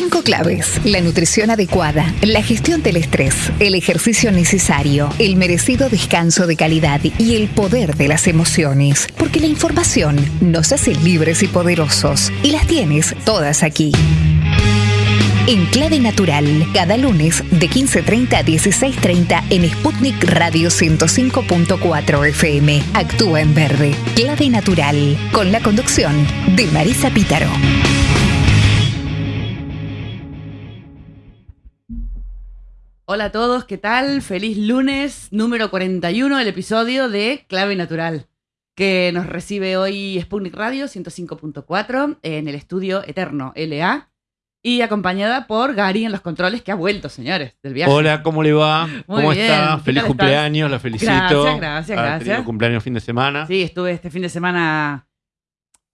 Cinco claves. La nutrición adecuada, la gestión del estrés, el ejercicio necesario, el merecido descanso de calidad y el poder de las emociones. Porque la información nos hace libres y poderosos. Y las tienes todas aquí. En Clave Natural, cada lunes de 15.30 a 16.30 en Sputnik Radio 105.4 FM. Actúa en verde. Clave Natural, con la conducción de Marisa Pítaro. Hola a todos, ¿qué tal? Feliz lunes número 41 del episodio de Clave Natural, que nos recibe hoy Sputnik Radio 105.4 en el estudio Eterno LA y acompañada por Gary en los controles, que ha vuelto, señores, del viaje. Hola, ¿cómo le va? Muy ¿Cómo bien. está? ¿Qué Feliz cumpleaños, la felicito. Gracias, gracias, Ha gracias. cumpleaños fin de semana. Sí, estuve este fin de semana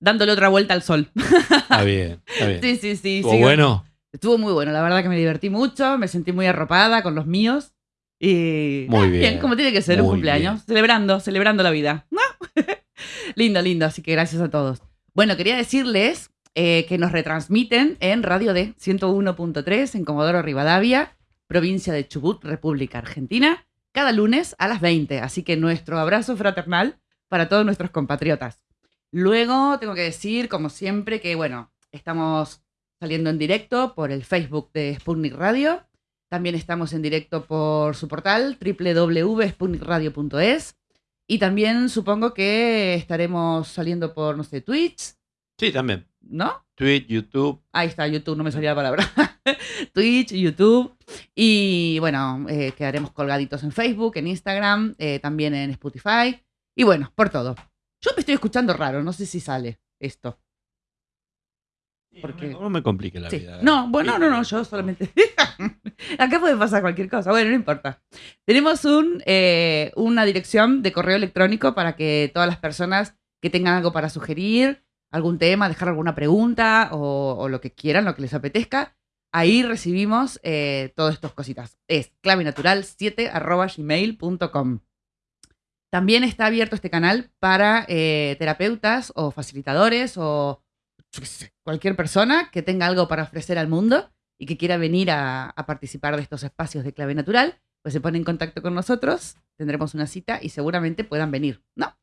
dándole otra vuelta al sol. Está bien, está bien. sí, sí, sí. ¿Estuvo bueno? Estuvo muy bueno, la verdad que me divertí mucho, me sentí muy arropada con los míos. Y Muy bien. como tiene que ser un cumpleaños, celebrando, celebrando la vida. ¿no? lindo, lindo, así que gracias a todos. Bueno, quería decirles eh, que nos retransmiten en Radio D 101.3 en Comodoro Rivadavia, provincia de Chubut, República Argentina, cada lunes a las 20. Así que nuestro abrazo fraternal para todos nuestros compatriotas. Luego tengo que decir, como siempre, que bueno, estamos saliendo en directo por el Facebook de Sputnik Radio. También estamos en directo por su portal www.sputnikradio.es. Y también supongo que estaremos saliendo por, no sé, Twitch, Sí, también. ¿no? Twitch, YouTube. Ahí está, YouTube, no me salía la palabra. Twitch, YouTube. Y bueno, eh, quedaremos colgaditos en Facebook, en Instagram, eh, también en Spotify. Y bueno, por todo. Yo me estoy escuchando raro, no sé si sale esto. Porque- No, me, no me complique la Sí. vida. No, bueno, no, no, yo solamente. Acá puede pasar cualquier cosa. Bueno, no importa. Tenemos un, eh, una dirección de correo electrónico para que todas las personas que tengan algo para sugerir, algún tema, dejar alguna pregunta o, o lo que quieran, lo que les apetezca, ahí recibimos eh, todas estas cositas. Es clavenatural7 arroba gmail.com. También está abierto este canal para eh, terapeutas o facilitadores o cualquier persona que tenga algo para ofrecer al mundo y que quiera venir a, participar de estos espacios de clave natural, pues se pone en contacto con nosotros, tendremos una cita y seguramente puedan venir, ¿no?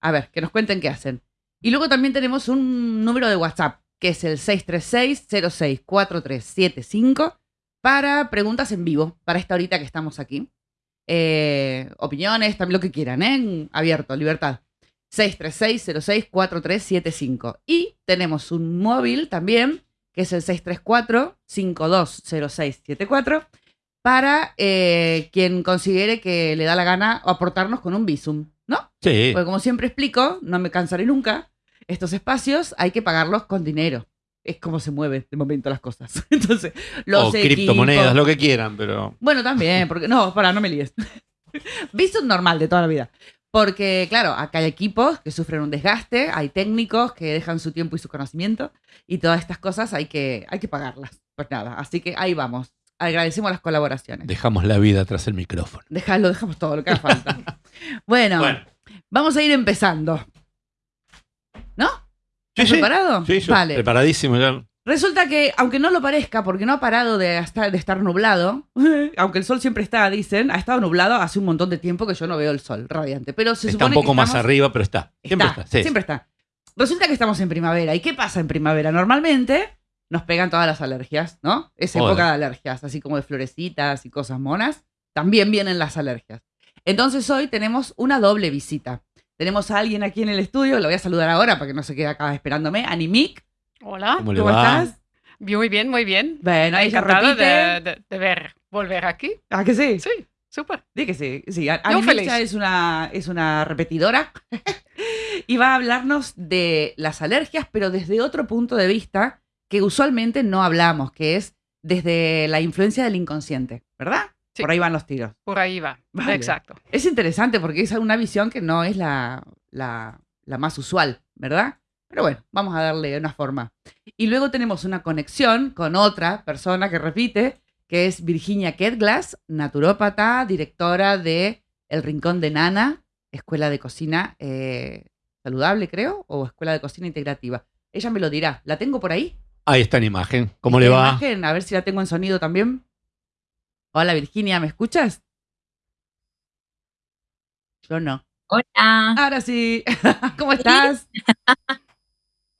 A ver, que nos cuenten qué hacen. Y luego también tenemos un número de WhatsApp, que es el 636-064375, para preguntas en vivo, para esta horita que estamos aquí. Eh, opiniones, también lo que quieran, ¿eh? Abierto, libertad. 636-064375. Y tenemos un móvil también, que es el 634-520674, para eh, quien considere que le da la gana aportarnos con un Visum, ¿no? Sí. Porque como siempre explico, no me cansaré nunca, estos espacios hay que pagarlos con dinero. Es como se mueven de momento las cosas. Entonces, los o criptomonedas, lo que quieran, pero. bueno, también, porque no, para, no me líes. Visto normal de toda la vida. Porque, claro, acá hay equipos que sufren un desgaste, hay técnicos que dejan su tiempo y su conocimiento, y todas estas cosas hay que, hay que pagarlas. Pues nada, así que ahí vamos. Agradecemos las colaboraciones. Dejamos la vida tras el micrófono. Dejalo, dejamos todo lo que haga falta. bueno, Bueno. vamos a ir empezando. ¿No? Sí, ¿Estás sí. preparado? Sí, yo vale. preparadísimo ya. Resulta que, aunque no lo parezca, porque no ha parado de estar, de estar nublado, aunque el sol siempre está, dicen, ha estado nublado hace un montón de tiempo que yo no veo el sol radiante. Pero se Está un poco que más arriba, pero está. Siempre está. sí. Siempre está. Resulta que estamos en primavera. ¿Y qué pasa en primavera? Normalmente nos pegan todas las alergias, ¿no? Es Joder. época de alergias, así como de florecitas y cosas monas. También vienen las alergias. Entonces hoy tenemos una doble visita. Tenemos a alguien aquí en el estudio, lo voy a saludar ahora para que no se quede acá esperándome. Animic, Hola, ¿Cómo estás? muy bien, muy bien. Bueno, repite. de, de- de ver, volver aquí. ¿Ah, que sí? Sí, súper. Que sí. sí. A- Yo Animic feliz. es una, es una repetidora y va a hablarnos de las alergias, pero desde otro punto de vista que usualmente no hablamos, que es desde la influencia del inconsciente, ¿verdad? Sí. Por ahí van los tiros. Por ahí va. Vale. Exacto. Es interesante porque es una visión que no es la, la, la más usual, ¿verdad? Pero bueno, vamos a darle una forma. Y luego tenemos una conexión con otra persona que repite, que es Virginia Ketglass, naturópata, directora de El Rincón de Nana, Escuela de Cocina eh, Saludable, creo, o Escuela de Cocina Integrativa. Ella me lo dirá. ¿La tengo por ahí? Ahí está en imagen. ¿Cómo ¿Está le en va? imagen? A ver si la tengo en sonido también. Hola Virginia, ¿me escuchas? Yo no. Hola. Ahora sí. ¿Cómo estás?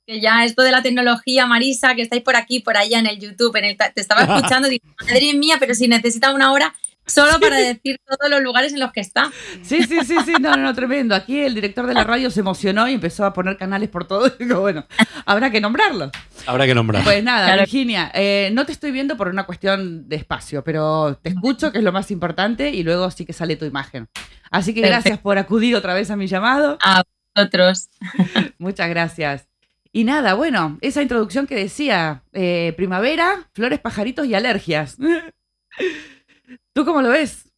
Que ya esto de la tecnología, Marisa, que estáis por aquí, por allá en el YouTube, en el te estaba escuchando, digo, madre mía, pero si necesita una hora solo para decir todos los lugares en los que está. Sí, sí, sí, sí, no, no, no, tremendo. Aquí el director de la radio se emocionó y empezó a poner canales por todo. Digo, bueno, habrá que nombrarlos. Habrá que nombrar. Pues nada, Claro. Virginia, eh, no te estoy viendo por una cuestión de espacio, pero te escucho, que es lo más importante, y luego sí que sale tu imagen. Así que Perfecto. gracias por acudir otra vez a mi llamado. A vosotros. Muchas gracias. Y nada, bueno, esa introducción que decía, eh, primavera, flores, pajaritos y alergias. ¿Tú cómo lo ves?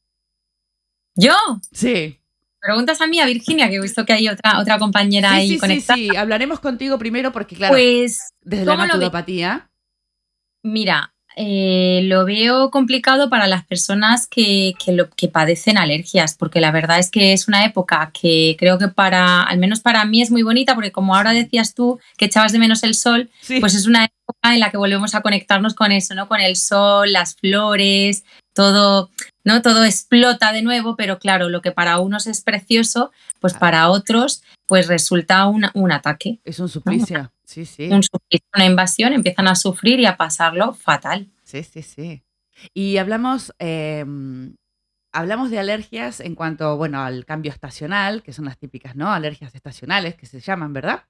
Yo, Sí. preguntas a mí, a Virginia, que he visto que hay otra, otra compañera Sí, ahí sí, sí, conectada. sí. Hablaremos contigo primero porque, claro, Pues desde la naturopatía. Mira, eh, lo veo complicado para las personas que, que lo- que padecen alergias, porque la verdad es que es una época que creo que para, al menos para mí es muy bonita, porque como ahora decías tú que echabas de menos el sol, Sí. pues es una época en la que volvemos a conectarnos con eso, ¿no? Con el sol, las flores, todo, ¿no? Todo explota de nuevo, pero claro, lo que para unos es precioso, pues para otros, pues resulta un, un ataque es un suplicio. Sí, sí. un una invasión, empiezan a sufrir y a pasarlo fatal. Sí, sí, sí. Y hablamos, eh, hablamos de alergias en cuanto, bueno, al cambio estacional, que son las típicas, ¿no? Alergias estacionales que se llaman, ¿verdad?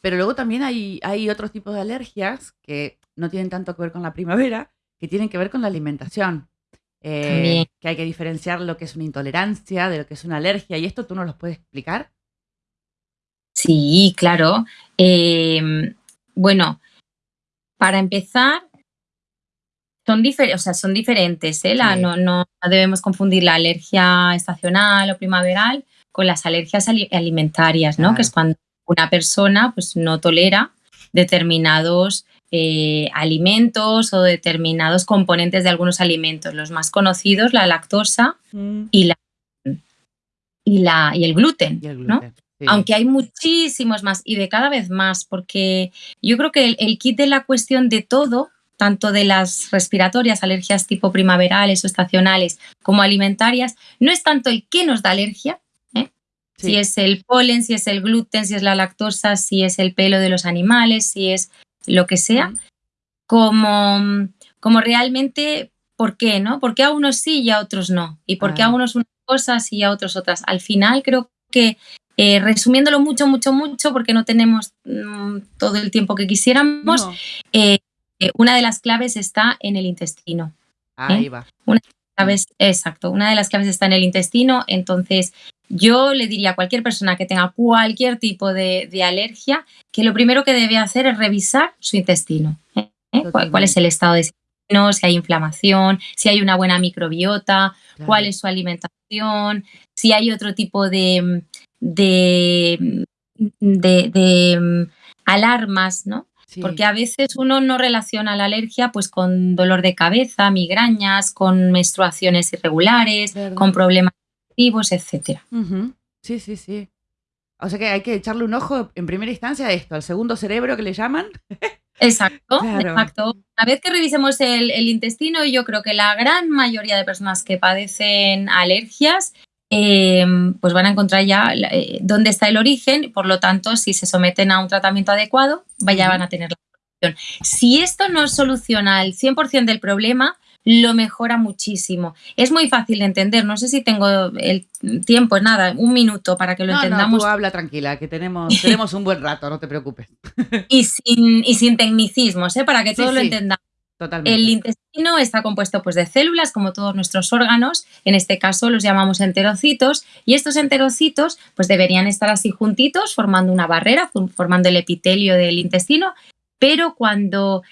Pero luego también hay, hay otros tipos de alergias que no tienen tanto que ver con la primavera, que tienen que ver con la alimentación. Eh, que hay que diferenciar lo que es una intolerancia de lo que es una alergia. ¿Y esto tú nos lo puedes explicar? Sí, claro. Eh, bueno, para empezar, son, difer- o sea, son diferentes. ¿eh? La- Sí. no, no debemos confundir la alergia estacional o primaveral con las alergias ali- alimentarias, ¿no? Que es cuando una persona pues, no tolera determinados eh, alimentos o determinados componentes de algunos alimentos. Los más conocidos, la lactosa y, la, y, la, y el gluten. Y el ¿no? Sí. Aunque hay muchísimos más y de cada vez más, porque yo creo que el, el kit de la cuestión de todo, tanto de las respiratorias, alergias tipo primaverales o estacionales, como alimentarias, no es tanto el qué nos da alergia, ¿eh? Sí. si es el polen, si es el gluten, si es la lactosa, si es el pelo de los animales, si es lo que sea, como, como realmente por qué, ¿no? ¿Por qué a unos sí y a otros no? ¿Y por qué a unos unas cosas y a otros otras? Al final creo que, eh, resumiéndolo mucho, mucho, mucho, porque no tenemos mm, todo el tiempo que quisiéramos, No. eh, eh, una de las claves está en el intestino. Ahí va. Claves, exacto, una de las claves está en el intestino, entonces yo le diría a cualquier persona que tenga cualquier tipo de, de alergia que lo primero que debe hacer es revisar su intestino. ¿eh? ¿Cuál, cuál es el estado de intestino? Si hay inflamación, si hay una buena microbiota, Claro. cuál es su alimentación, si hay otro tipo de, de, de- de, mm, alarmas, ¿no? Sí. Porque a veces uno no relaciona la alergia pues con dolor de cabeza, migrañas, con menstruaciones irregulares, Verdad. con problemas etcétera. Ujú. Sí, sí, sí. O sea que hay que echarle un ojo en primera instancia a esto, al segundo cerebro que le llaman. Exacto, Claro. exacto. Una vez que revisemos el, el intestino, yo creo que la gran mayoría de personas que padecen alergias, eh, pues van a encontrar ya eh, dónde está el origen. Por lo tanto, si se someten a un tratamiento adecuado, Ujú. van a tener la solución. Si esto no soluciona el 100% del problema, lo mejora muchísimo. Es muy fácil de entender. No sé si tengo el tiempo, nada, un minuto para que lo no, no, entendamos. tú habla tranquila, que tenemos, tenemos un buen rato, no te preocupes. y, sin, y sin tecnicismos, ¿eh? para que Sí, todos lo entendamos. Totalmente. El intestino está compuesto pues, de células, como todos nuestros órganos, en este caso los llamamos enterocitos, y estos enterocitos pues, deberían estar así juntitos, formando una barrera, formando el epitelio del intestino, pero cuando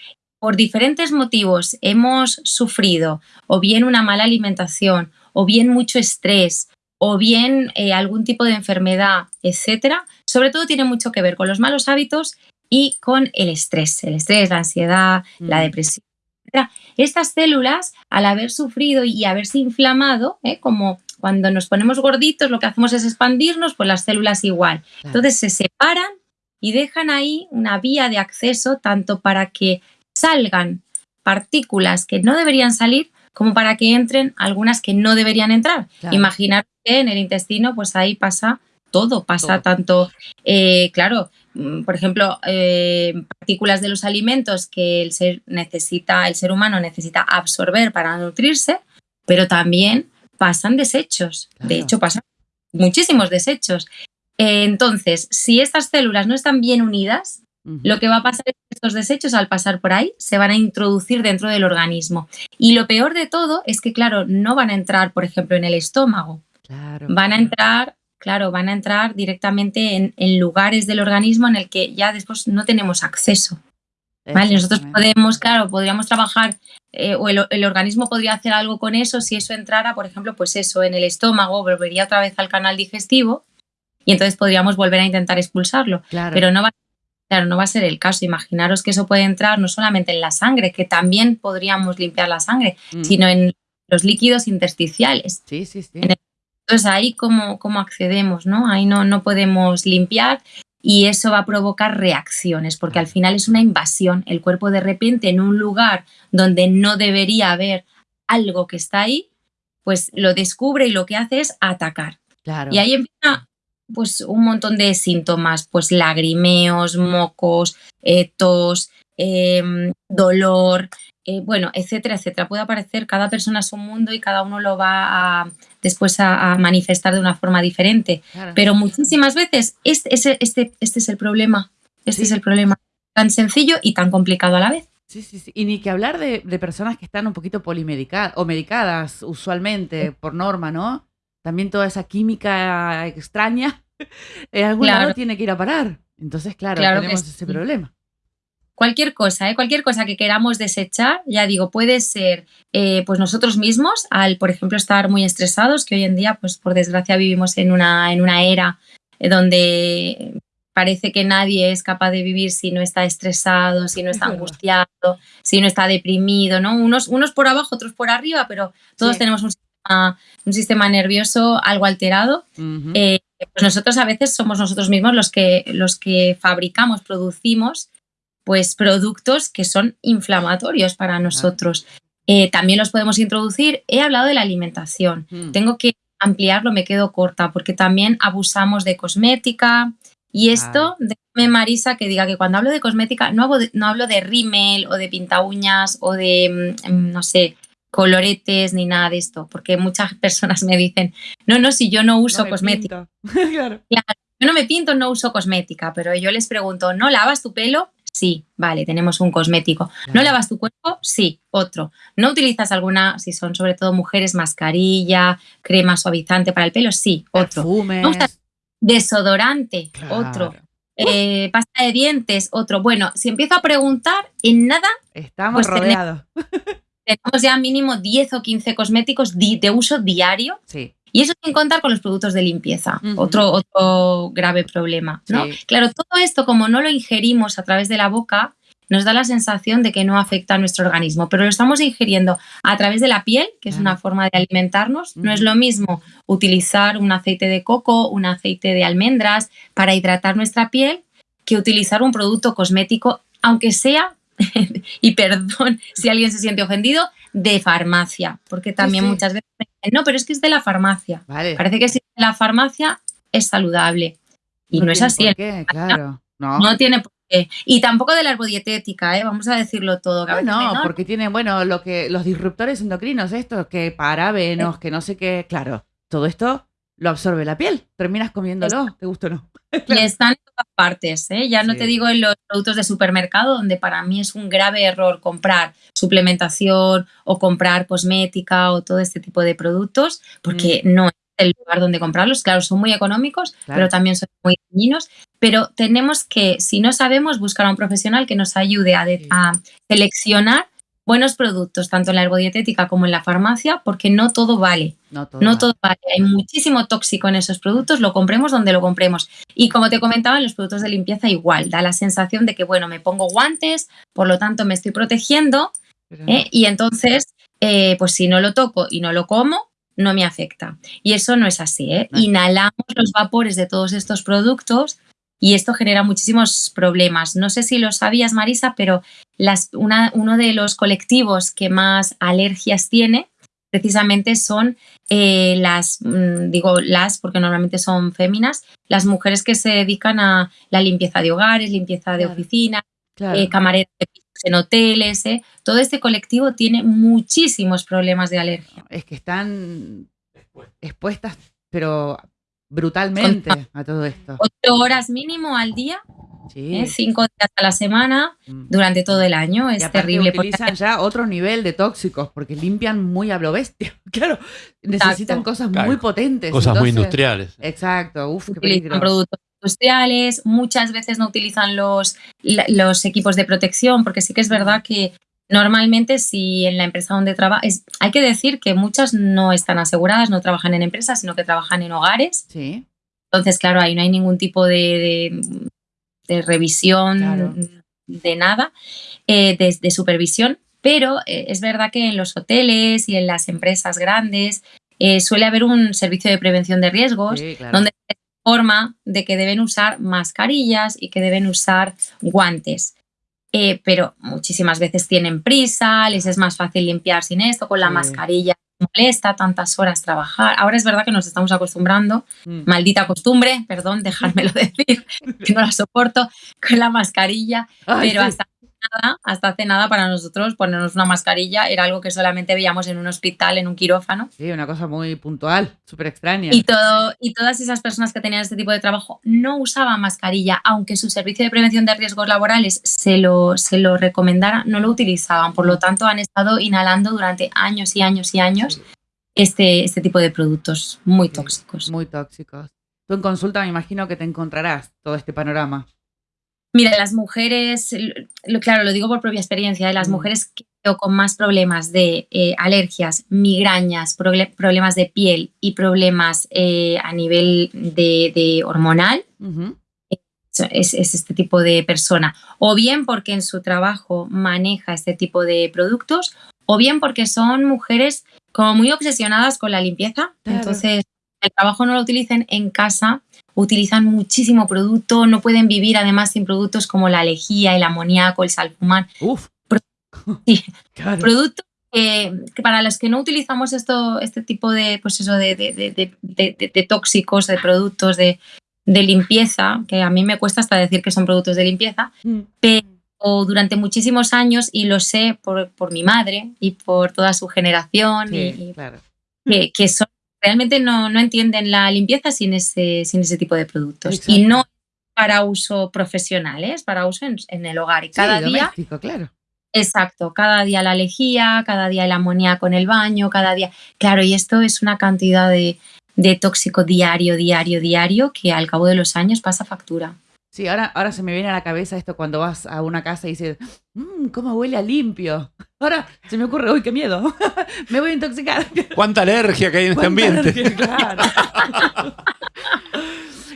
por diferentes motivos hemos sufrido o bien una mala alimentación, o bien mucho estrés, o bien eh, algún tipo de enfermedad, etcétera, sobre todo tiene mucho que ver con los malos hábitos y con el estrés, el estrés, la ansiedad, la Mm. depresión. Estas células, al haber sufrido y haberse inflamado, ¿eh? como cuando nos ponemos gorditos, lo que hacemos es expandirnos, pues las células igual. Claro. Entonces se separan y dejan ahí una vía de acceso tanto para que salgan partículas que no deberían salir como para que entren algunas que no deberían entrar. Claro. Imaginar que en el intestino pues ahí pasa todo, pasa Todo. tanto, eh, claro, por ejemplo, eh, partículas de los alimentos que el ser necesita, el ser humano necesita absorber para nutrirse, pero también pasan desechos. De hecho, pasan muchísimos desechos. Eh, Entonces, si estas células no están bien unidas, lo que va a pasar es que estos desechos al pasar por ahí se van a introducir dentro del organismo. Y lo peor de todo es que, claro, no van a entrar, por ejemplo, en el estómago, Claro. van a entrar, claro, van a entrar directamente en, en lugares del organismo en el que ya después no tenemos acceso. ¿vale? Nosotros podemos, claro, podríamos trabajar eh, o el, el organismo podría hacer algo con eso si eso entrara, por ejemplo, pues eso, en el estómago, volvería otra vez al canal digestivo y entonces podríamos volver a intentar expulsarlo Claro. pero no va, claro, no va a ser el caso. Imaginaros que eso puede entrar no solamente en la sangre, que también podríamos limpiar la sangre, Mm. sino en los líquidos intersticiales. Sí, sí, sí. en el- Entonces ahí cómo, cómo accedemos, ¿no? Ahí no, no podemos limpiar y eso va a provocar reacciones, porque al final es una invasión. El cuerpo de repente en un lugar donde no debería haber algo que está ahí, pues lo descubre y lo que hace es atacar. Claro. Y ahí empieza pues un montón de síntomas, pues lagrimeos, mocos, eh, tos, em, dolor, eh, bueno, etcétera, etcétera. Puede aparecer, cada persona es un mundo y cada uno lo va a, después a, a manifestar de una forma diferente. claro. Pero muchísimas veces este, ese- este, este es el problema, este Sí. es el problema. Tan sencillo y tan complicado a la vez. Sí, sí, sí. Y ni que hablar de, de personas que están un poquito polimedicadas o medicadas usualmente por norma, ¿no? También toda esa química extraña en algún Claro. lado tiene que ir a parar. Entonces, claro, tenemos ese sí. problema. Cualquier cosa, ¿eh? cualquier cosa que queramos desechar, ya digo, puede ser eh, pues nosotros mismos, al por ejemplo estar muy estresados, que hoy en día, pues por desgracia vivimos en una, en una era eh, donde parece que nadie es capaz de vivir si no está estresado, si no Es está angustiado, si no está deprimido, ¿no? Unos, unos por abajo, otros por arriba, pero todos Sí. tenemos un sistema, un sistema nervioso algo alterado eh, pues nosotros a veces somos nosotros mismos los que, los que fabricamos, producimos pues productos que son inflamatorios para nosotros. Eh, también los podemos introducir. He hablado de la alimentación. Mm. Tengo que ampliarlo, me quedo corta, porque también abusamos de cosmética. Y esto, déjame Marisa que diga que cuando hablo de cosmética no hablo de, no hablo de rímel o de pinta uñas o de, mm, no sé, coloretes ni nada de esto, porque muchas personas me dicen, no, no, si yo no uso No cosmética. pinto. claro. Yo no me pinto, no uso cosmética, pero yo les pregunto, ¿no lavas tu pelo? Sí, vale, tenemos un cosmético. ¿No lavas tu cuerpo? Sí, otro. ¿No utilizas alguna, si son sobre todo mujeres, mascarilla, crema suavizante para el pelo? Sí, otro. Perfumes. Me gusta- Desodorante, Claro. otro. Eh, pasta de dientes, otro. Bueno, si empiezo a preguntar, en nada Estamos Pues tenemos- rodeados. tenemos ya mínimo 10 o 15 cosméticos de uso diario Sí. Y eso sin contar con los productos de limpieza, otro, otro grave problema. ¿no? Sí. Claro, todo esto, como no lo ingerimos a través de la boca, nos da la sensación de que no afecta a nuestro organismo, pero lo estamos ingiriendo a través de la piel, que es una forma de alimentarnos. No es lo mismo utilizar un aceite de coco, un aceite de almendras para hidratar nuestra piel que utilizar un producto cosmético, aunque sea, y perdón si alguien se siente ofendido, de farmacia, porque también sí. muchas veces dicen, no, pero es que es de la farmacia. Vale. Parece que si es de la farmacia es saludable. Y no, es tiene así. por qué, claro. No. no tiene por qué. Y tampoco de la herbodietética, ¿eh? vamos a decirlo todo. Ah, no, porque tienen, bueno, lo que los disruptores endocrinos, estos que parabenos, que no sé qué, claro, todo esto lo absorbe la piel. Terminas comiéndolo, te gusta o no. Y están en todas partes, ¿eh? Ya no Sí. te digo en los productos de supermercado, donde para mí es un grave error comprar suplementación o comprar cosmética o todo este tipo de productos, porque no es el lugar donde comprarlos. Claro, son muy económicos, Claro. pero también son muy dañinos. Pero tenemos que, si no sabemos, buscar a un profesional que nos ayude a, de- Sí. a seleccionar buenos productos, tanto en la herbodietética como en la farmacia, porque no todo vale. No todo. No va. todo vale, hay muchísimo tóxico en esos productos, lo compremos donde lo compremos. Y como te comentaba, en los productos de limpieza igual, da la sensación de que, bueno, me pongo guantes, por lo tanto me estoy protegiendo, ¿eh? y entonces, eh, pues si no lo toco y no lo como, no me afecta. Y eso no es así, ¿eh? Inhalamos los vapores de todos estos productos y esto genera muchísimos problemas. No sé si lo sabías, Marisa, pero las, una- uno de los colectivos que más alergias tiene precisamente son eh, las, mm, digo las porque normalmente son féminas, las mujeres que se dedican a la limpieza de hogares, limpieza de Claro. oficinas, Claro. eh, camareras de pisos en hoteles. eh. Todo este colectivo tiene muchísimos problemas de alergia. es que están expuestas, pero brutalmente a todo esto. Ocho horas mínimo al día, Sí. eh, cinco días a la semana, Mm. durante todo el año. Es terrible. porque utilizan ya otro nivel de tóxicos porque limpian muy a lo bestia. Claro, necesitan Exacto. cosas Claro, muy potentes. Cosas muy industriales. Exacto, uf, qué utilizan peligro. productos industriales, muchas veces no utilizan los, los equipos de protección, porque sí que es verdad que normalmente si en la empresa donde trabajas, hay que decir que muchas no están aseguradas, no trabajan en empresas, sino que trabajan en hogares. Sí, Entonces, claro, ahí no hay ningún tipo de, de- de revisión Claro. de nada, eh, de, de supervisión, pero eh, es verdad que en los hoteles y en las empresas grandes eh, suele haber un servicio de prevención de riesgos sí, claro. donde se informa de que deben usar mascarillas y que deben usar guantes. Eh, pero muchísimas veces tienen prisa, les es más fácil limpiar sin esto, con la Sí. mascarilla molesta tantas horas trabajar. Ahora es verdad que nos estamos acostumbrando, Mm. maldita costumbre, perdón, dejármelo decir, que no la soporto, con la mascarilla, Ay, pero sí. hasta nada, hasta hace nada para nosotros ponernos una mascarilla era algo que solamente veíamos en un hospital, en un quirófano. Sí, una cosa muy puntual, súper extraña. Y, todo, y todas esas personas que tenían este tipo de trabajo no usaban mascarilla, aunque su servicio de prevención de riesgos laborales se lo, se lo recomendara, no lo utilizaban. Por lo tanto, han estado inhalando durante años y años y años este, este tipo de productos muy Sí, tóxicos. Muy tóxicos. Tú en consulta me imagino que te encontrarás todo este panorama. Mira, las mujeres, lo- claro, lo digo por propia experiencia, de las Mm. mujeres que veo con más problemas de eh, alergias, migrañas, proble- problemas de piel y problemas eh, a nivel de, de hormonal, es, es este tipo de persona. O bien porque en su trabajo maneja este tipo de productos, o bien porque son mujeres como muy obsesionadas con la limpieza. Claro. Entonces, el trabajo no lo utilicen en casa, utilizan muchísimo producto, no pueden vivir además sin productos como la lejía, el amoníaco, el salfumán. Uf. Pro- Sí. Claro. Productos que, que para los que no utilizamos esto, este tipo de, pues eso, de, de- de- tóxicos, de productos de, de limpieza, que a mí me cuesta hasta decir que son productos de limpieza, Mm. o durante muchísimos años, y lo sé por, por mi madre y por toda su generación, Sí, y, y claro. que, que son, realmente no, no entienden la limpieza sin ese, sin ese tipo de productos. Exacto. Y no para uso profesional, ¿eh? es para uso en, en el hogar. Y cada sí, día claro. Exacto, cada día la lejía, cada día el amoníaco en el baño, cada día. Claro, y esto es una cantidad de, de tóxico diario, diario, diario, que al cabo de los años pasa factura. Sí, ahora, ahora se me viene a la cabeza esto cuando vas a una casa y dices, mmm, ¿cómo huele a limpio? Ahora se me ocurre, uy, qué miedo, me voy a intoxicar. ¿Cuánta alergia que hay en este ¿Cuánta ambiente? alergia? Claro.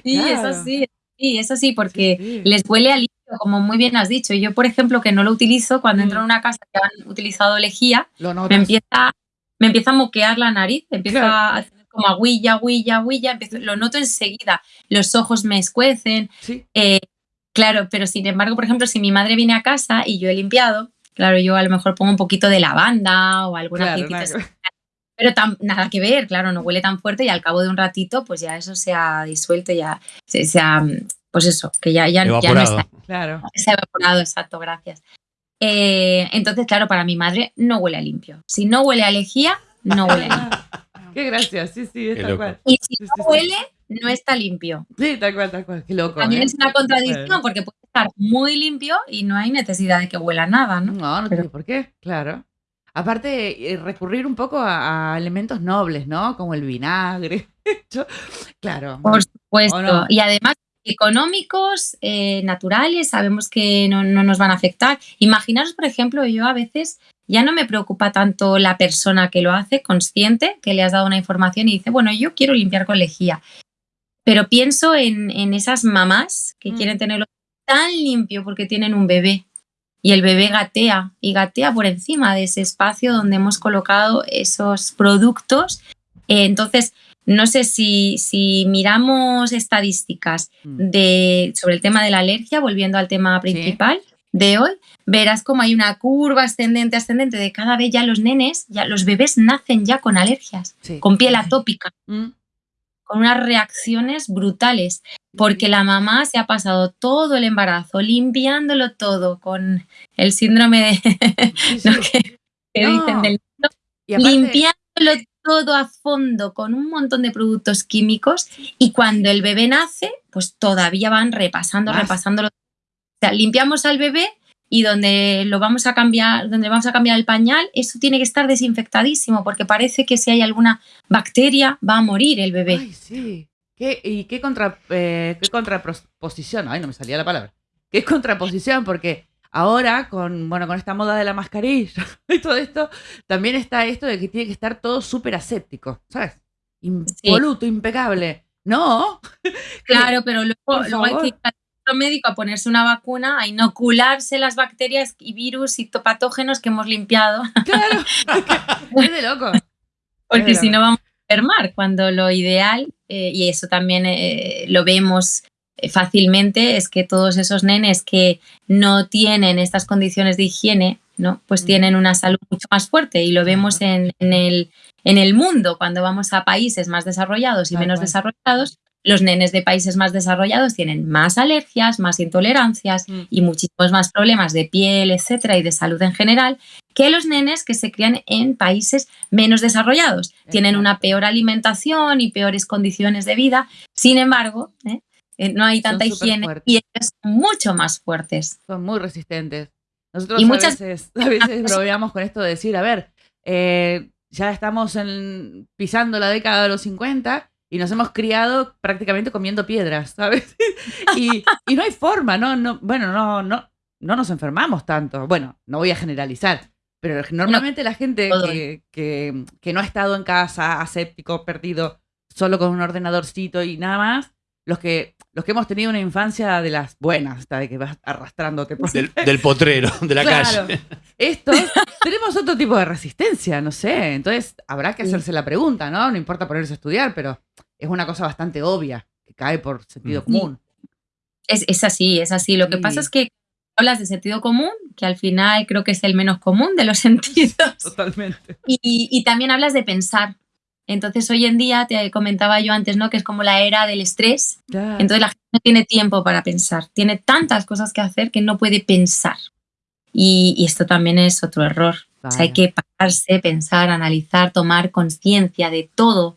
Sí, Claro. eso sí, sí, eso sí, porque Sí. les huele a limpio, como muy bien has dicho. Yo, por ejemplo, que no lo utilizo, cuando entro Mm. en una casa que han utilizado lejía, Lo me empieza, me empieza a moquear la nariz, empieza Claro. a hacer como agüilla, agüilla, empiezo- lo noto enseguida, los ojos me escuecen, Sí, Eh, claro, pero sin embargo, por ejemplo, si mi madre viene a casa y yo he limpiado, claro, yo a lo mejor pongo un poquito de lavanda o claro. ver. pero nada que ver, claro, no huele tan fuerte y al cabo de un ratito, pues ya eso se ha disuelto, ya se, se ha, pues eso, que ya, ya, ya no está, Claro. se ha evaporado, exacto, gracias. Eh, entonces, claro, para mi madre no huele a limpio. Si no huele a lejía, no huele a limpio. Qué gracia, sí, sí, es tal cual. Y si Sí, no sí, sí. huele, no está limpio. Sí, tal cual, tal cual. Qué loco. También ¿eh? es una contradicción porque puede estar muy limpio y no hay necesidad de que huela nada, ¿no? No, no Pero- tiene por qué, claro. Aparte, eh, recurrir un poco a, a elementos nobles, ¿no? Como el vinagre. Yo- claro. Por supuesto. ¿O no? Y además, económicos, eh, naturales, sabemos que no, no nos van a afectar. Imaginaros, por ejemplo, yo a veces ya no me preocupa tanto la persona que lo hace, consciente, que le has dado una información y dice, bueno, yo quiero limpiar con lejía. Pero pienso en, en esas mamás que Mm. quieren tenerlo tan limpio porque tienen un bebé. Y el bebé gatea y gatea por encima de ese espacio donde hemos colocado esos productos. Eh, entonces, no sé si, si miramos estadísticas Mm. de, sobre el tema de la alergia, volviendo al tema principal de hoy, verás como hay una curva ascendente, ascendente de cada vez ya los nenes, ya los bebés nacen ya con alergias, Sí. con piel atópica, Mm. con unas reacciones brutales, porque la mamá se ha pasado todo el embarazo limpiándolo todo con el síndrome de, Sí, ¿no? sí. que, que No. dicen del Y aparte- limpiándolo todo a fondo con un montón de productos químicos y cuando el bebé nace, pues todavía van repasando, Más. repasándolo. O sea, limpiamos al bebé y donde lo vamos a cambiar, donde vamos a cambiar el pañal, eso tiene que estar desinfectadísimo porque parece que si hay alguna bacteria va a morir el bebé. Ay, sí. ¿Qué, ¿Y qué, contra, eh, qué contraposición? Ay, no me salía la palabra. ¿Qué contraposición? Porque ahora, con, bueno, con esta moda de la mascarilla y todo esto, también está esto de que tiene que estar todo súper aséptico, ¿sabes? Impoluto, impecable. No. Claro, pero luego, hay que ir médico a ponerse una vacuna, a inocularse las bacterias y virus y patógenos que hemos limpiado. Claro. es de loco. Porque si no vamos a enfermar, cuando lo ideal, eh, y eso también eh, lo vemos eh, fácilmente, es que todos esos nenes que no tienen estas condiciones de higiene, ¿no? pues Mm. tienen una salud mucho más fuerte y lo vemos en, en el, en el mundo, cuando vamos a países más desarrollados y Tal menos cual. desarrollados, los nenes de países más desarrollados tienen más alergias, más intolerancias Mm. y muchísimos más problemas de piel, etcétera, y de salud en general, que los nenes que se crían en países menos desarrollados. Tienen una peor alimentación y peores condiciones de vida. Sin embargo, ¿eh? Eh, no hay tanta higiene y ellos son mucho más fuertes. Son muy resistentes. Nosotros Y a, muchas- veces, a veces bromeamos con esto de decir, a ver, eh, ya estamos en- pisando la década de los 50 y nos hemos criado prácticamente comiendo piedras, ¿sabes? y, y no hay forma, ¿no? no bueno, no, no, no nos enfermamos tanto. Bueno, no voy a generalizar, pero normalmente la gente que, que no ha estado en casa, aséptico, perdido, solo con un ordenadorcito y nada más, los que, los que hemos tenido una infancia de las buenas, esta de que vas arrastrándote por Del, del potrero, de la Claro. calle. Estos tenemos otro tipo de resistencia, no sé. Entonces habrá que hacerse la pregunta, ¿no? No importa ponerse a estudiar, pero es una cosa bastante obvia, que cae por sentido Mm. común. Es, es así, es así. Lo que Sí. pasa es que hablas de sentido común, que al final creo que es el menos común de los sentidos. Totalmente. Y, y también hablas de pensar. Entonces, hoy en día, te comentaba yo antes, ¿no? Que es como la era del estrés. Entonces, la gente no tiene tiempo para pensar. Tiene tantas cosas que hacer que no puede pensar. Y, y esto también es otro error. O sea, hay que pararse, pensar, analizar, tomar conciencia de todo,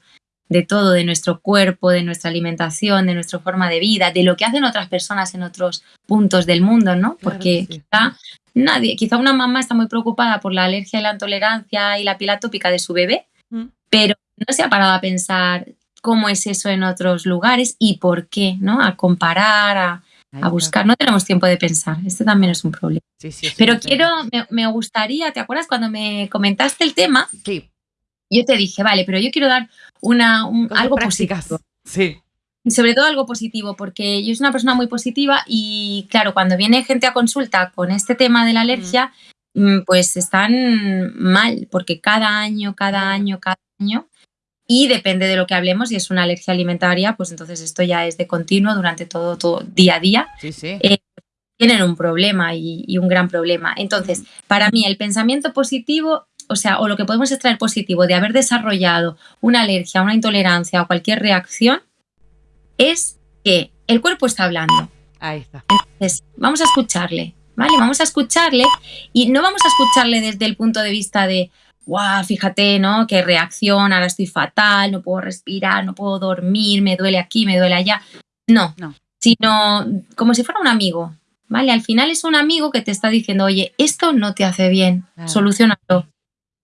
de todo, de nuestro cuerpo, de nuestra alimentación, de nuestra forma de vida, de lo que hacen otras personas en otros puntos del mundo, ¿no? Claro Porque que sí. quizá nadie, quizá una mamá está muy preocupada por la alergia y la intolerancia y la piel atópica de su bebé, Mm. pero no se ha parado a pensar cómo es eso en otros lugares y por qué, ¿no? A comparar, a, a buscar. No tenemos tiempo de pensar. Este también es un problema. Sí, sí, sí, Pero quiero, me, me gustaría, ¿te acuerdas cuando me comentaste el tema? Sí, Yo te dije, vale, pero yo quiero dar una, un- algo prácticas. positivo. Sí. Y sobre todo algo positivo, porque yo soy una persona muy positiva y claro, cuando viene gente a consulta con este tema de la alergia, mm, pues están mal, porque cada año, cada año, cada año, y depende de lo que hablemos, si es una alergia alimentaria, pues entonces esto ya es de continuo durante todo, todo día a día, Sí, sí. Eh, tienen un problema y, y un gran problema. Entonces, para mí el pensamiento positivo, o sea, o lo que podemos extraer positivo de haber desarrollado una alergia, una intolerancia o cualquier reacción, es que el cuerpo está hablando. Ahí está. Entonces, vamos a escucharle, ¿vale? Vamos a escucharle y no vamos a escucharle desde el punto de vista de, guau, fíjate, ¿no? Qué reacción, ahora estoy fatal, no puedo respirar, no puedo dormir, me duele aquí, me duele allá. No, No. sino como si fuera un amigo, ¿vale? Al final es un amigo que te está diciendo, oye, esto no te hace bien, Claro. solucionalo.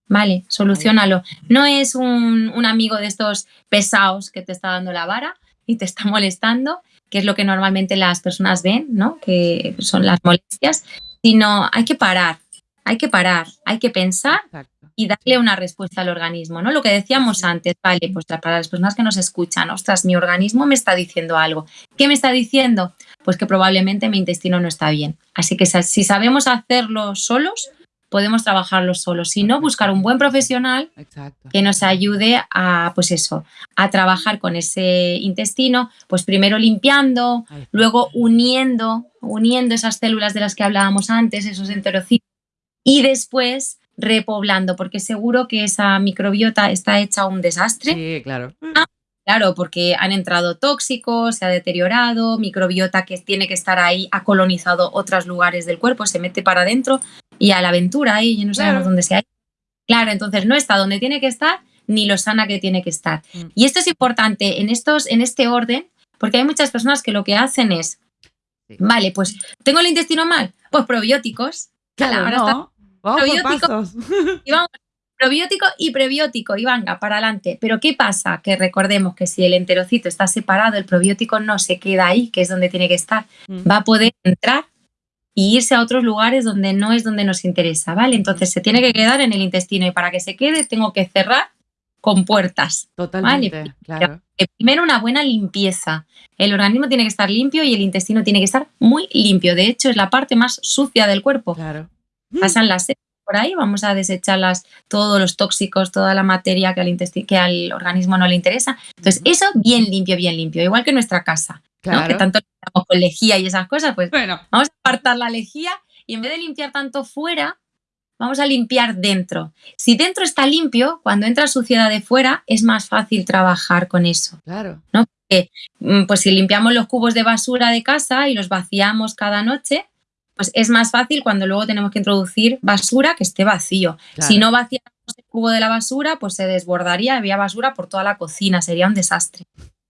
Vale, solucionalo. No es un, un amigo de estos pesados que te está dando la vara y te está molestando, que es lo que normalmente las personas ven, ¿no? Que son las molestias, sino hay que parar, hay que parar, hay que pensar Exacto. Y darle una respuesta al organismo, ¿no? Lo que decíamos antes, vale, pues para las personas que nos escuchan, ostras, mi organismo me está diciendo algo. ¿Qué me está diciendo? Pues que probablemente mi intestino no está bien. Así que si sabemos hacerlo solos, podemos trabajarlo solos. Si no, buscar un buen profesional Exacto. que nos ayude a, pues eso, a trabajar con ese intestino, pues primero limpiando, luego uniendo, uniendo esas células de las que hablábamos antes, esos enterocitos, y después repoblando, porque seguro que esa microbiota está hecha un desastre. Sí, claro. Claro, porque han entrado tóxicos, se ha deteriorado, microbiota que tiene que estar ahí, ha colonizado otros lugares del cuerpo, se mete para adentro y a la aventura ahí, ya no sabemos dónde se ha ido. Claro, entonces no está donde tiene que estar ni lo sana que tiene que estar. Mm. Y esto es importante en, estos, en este orden, porque hay muchas personas que lo que hacen es, Sí. vale, pues tengo el intestino mal, pues probióticos. Claro, ahora no. Vamos por probiótico. pasos. y vamos, probiótico y prebiótico, y venga, para adelante. Pero ¿qué pasa? Que recordemos que si el enterocito está separado, el probiótico no se queda ahí, que es donde tiene que estar. Mm. Va a poder entrar y irse a otros lugares donde no es donde nos interesa, ¿vale? Entonces se tiene que quedar en el intestino y para que se quede tengo que cerrar con puertas. Totalmente, claro. Primero una buena limpieza. El organismo tiene que estar limpio y el intestino tiene que estar muy limpio. De hecho, es la parte más sucia del cuerpo Claro. Pasan las por ahí, vamos a desecharlas, todos los tóxicos, toda la materia que al, que al organismo no le interesa. Entonces, eso bien limpio, bien limpio, igual que nuestra casa, ¿no? Claro. que tanto limpiamos con lejía y esas cosas, pues Bueno, vamos a apartar la lejía y en vez de limpiar tanto fuera, vamos a limpiar dentro. Si dentro está limpio, cuando entra suciedad de fuera, es más fácil trabajar con eso. claro. Mm, Pues si limpiamos los cubos de basura de casa y los vaciamos cada noche, pues es más fácil cuando luego tenemos que introducir basura que esté vacío. claro. Si no vaciamos el cubo de la basura, pues se desbordaría, había basura por toda la cocina, sería un desastre.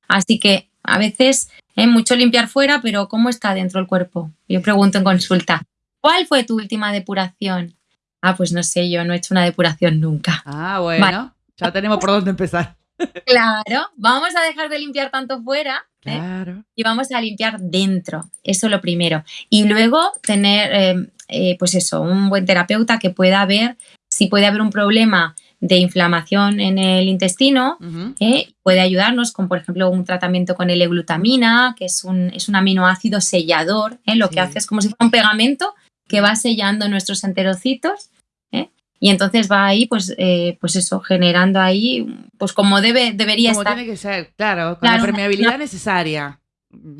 Así que a veces es mucho limpiar fuera, pero ¿cómo está dentro el cuerpo? Yo pregunto en consulta, ¿cuál fue tu última depuración? Ah, pues no sé, yo no he hecho una depuración nunca. Ah, bueno. Ya tenemos por dónde empezar. Claro, vamos a dejar de limpiar tanto fuera ¿eh? Claro. y vamos a limpiar dentro. Eso lo primero. Y luego tener, eh, eh, pues eso, un buen terapeuta que pueda ver si puede haber un problema de inflamación en el intestino. ¿eh? Puede ayudarnos con, por ejemplo, un tratamiento con L-glutamina, que es un, es un aminoácido sellador. Lo Sí. que hace es como si fuera un pegamento que va sellando nuestros enterocitos. Y entonces va ahí, pues, eh, pues eso, generando ahí, pues como debe, debería Como estar. tiene que ser, claro, con Claro, la una- permeabilidad necesaria.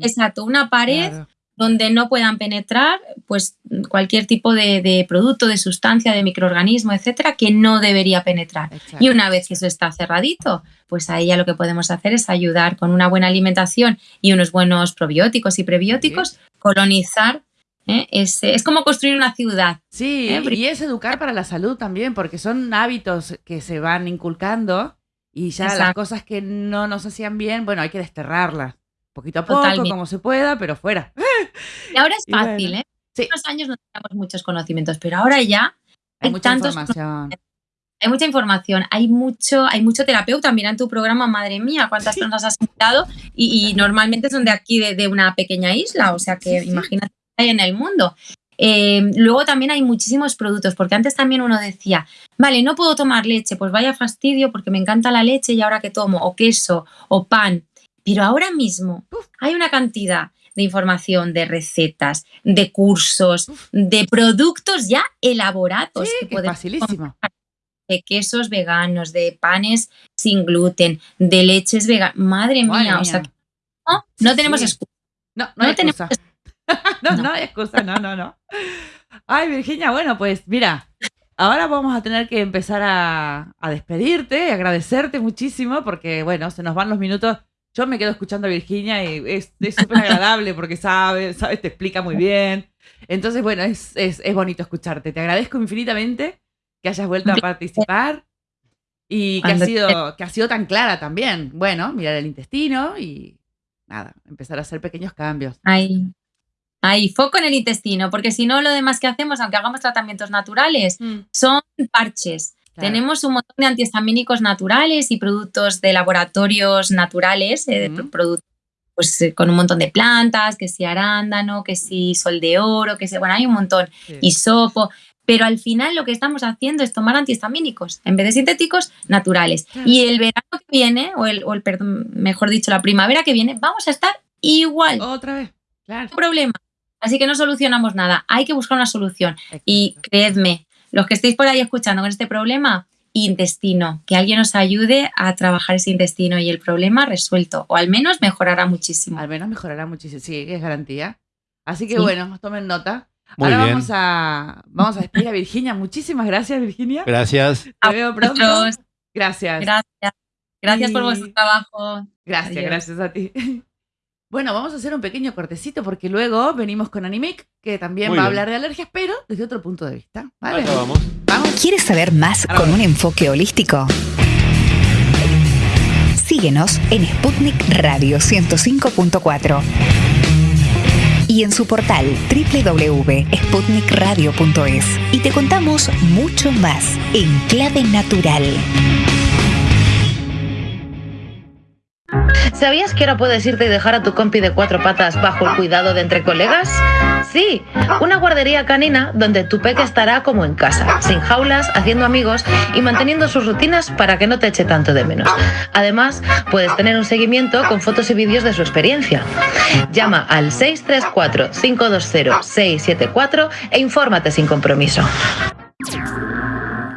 Exacto, una pared Claro. donde no puedan penetrar pues cualquier tipo de, de producto, de sustancia, de microorganismo, etcétera, que no debería penetrar. Exacto. Y una vez que eso está cerradito, pues ahí ya lo que podemos hacer es ayudar con una buena alimentación y unos buenos probióticos y prebióticos, colonizar. ¿Eh? Es, es como construir una ciudad. Sí, ¿eh? y es educar para la salud también, porque son hábitos que se van inculcando y ya las cosas que no nos hacían bien, bueno, hay que desterrarlas. Poquito a poco, Totalmente. como se pueda, pero fuera. Y ahora es Y bueno, fácil, ¿eh? sí. Hace unos años no teníamos muchos conocimientos, pero ahora ya Hay hay mucha tantos información. hay mucha información, hay mucho, hay mucho terapeuta. Mira en tu programa, madre mía, cuántas personas has invitado y, y normalmente son de aquí, de, de una pequeña isla, o sea que Sí, sí. imagínate hay en el mundo. Eh, luego también hay muchísimos productos, porque antes también uno decía, vale, no puedo tomar leche, pues vaya fastidio porque me encanta la leche y ahora que tomo, o queso, o pan. Pero ahora mismo hay una cantidad de información, de recetas, de cursos, de productos ya elaborados Sí, que facilísimo. de quesos veganos, de panes sin gluten, de leches veganas. Madre Madre mía, o sea, no, no Sí, tenemos sí. excusa. No, no, no hay tenemos excusa. no, no, No. hay excusa, no, no, no. Ay, Virginia, bueno, pues mira, ahora vamos a tener que empezar a, a despedirte agradecerte muchísimo porque, bueno, se nos van los minutos. Yo me quedo escuchando a Virginia y es súper agradable porque sabe, sabe, te explica muy bien. Entonces, bueno, es, es, es bonito escucharte. Te agradezco infinitamente que hayas vuelto a participar y que Cuando sido, que has sido tan clara también. Bueno, mirar el intestino y nada, empezar a hacer pequeños cambios. Hay, hay foco en el intestino, porque si no, lo demás que hacemos, aunque hagamos tratamientos naturales, son parches. Claro. Tenemos un montón de antihistamínicos naturales y productos de laboratorios naturales, eh, Ujú. productos pues, eh, con un montón de plantas, que si arándano, que si sol de oro, que si, bueno, hay un montón. Sí. hisopo, pero al final lo que estamos haciendo es tomar antihistamínicos en vez de sintéticos naturales. Claro. Y el verano que viene, o el, o el perdón, mejor dicho, la primavera que viene, vamos a estar igual, Otra vez. Claro. no hay problema. Así que no solucionamos nada, hay que buscar una solución. Y Exacto. creedme, los que estéis por ahí escuchando con este problema, intestino, que alguien os ayude a trabajar ese intestino y el problema resuelto, o al menos mejorará muchísimo. Al menos mejorará muchísimo. Sí, es garantía. Así que Sí. bueno, tomen nota. Muy Ahora bien. vamos a, vamos a despedir a Virginia. Muchísimas gracias, Virginia. Gracias. Te A veo pronto. Gracias. Gracias. Gracias por Y- vuestro trabajo. Gracias, Adiós. gracias a ti. Bueno, vamos a hacer un pequeño cortecito porque luego venimos con Animic, que también Muy va a hablar de alergias, pero desde otro punto de vista. ¿Vale? Acá vamos. Vamos. ¿Quieres saber más Ahora con un enfoque holístico? Síguenos en Sputnik Radio 105.4 y en su portal www.sputnikradio.es y te contamos mucho más en clave natural. ¿Sabías que ahora puedes irte y dejar a tu compi de cuatro patas bajo el cuidado de entre colegas? Sí, una guardería canina donde tu peque estará como en casa, sin jaulas, haciendo amigos y manteniendo sus rutinas para que no te eche tanto de menos. Además, puedes tener un seguimiento con fotos y vídeos de su experiencia. Llama al 634-520-674 e infórmate sin compromiso.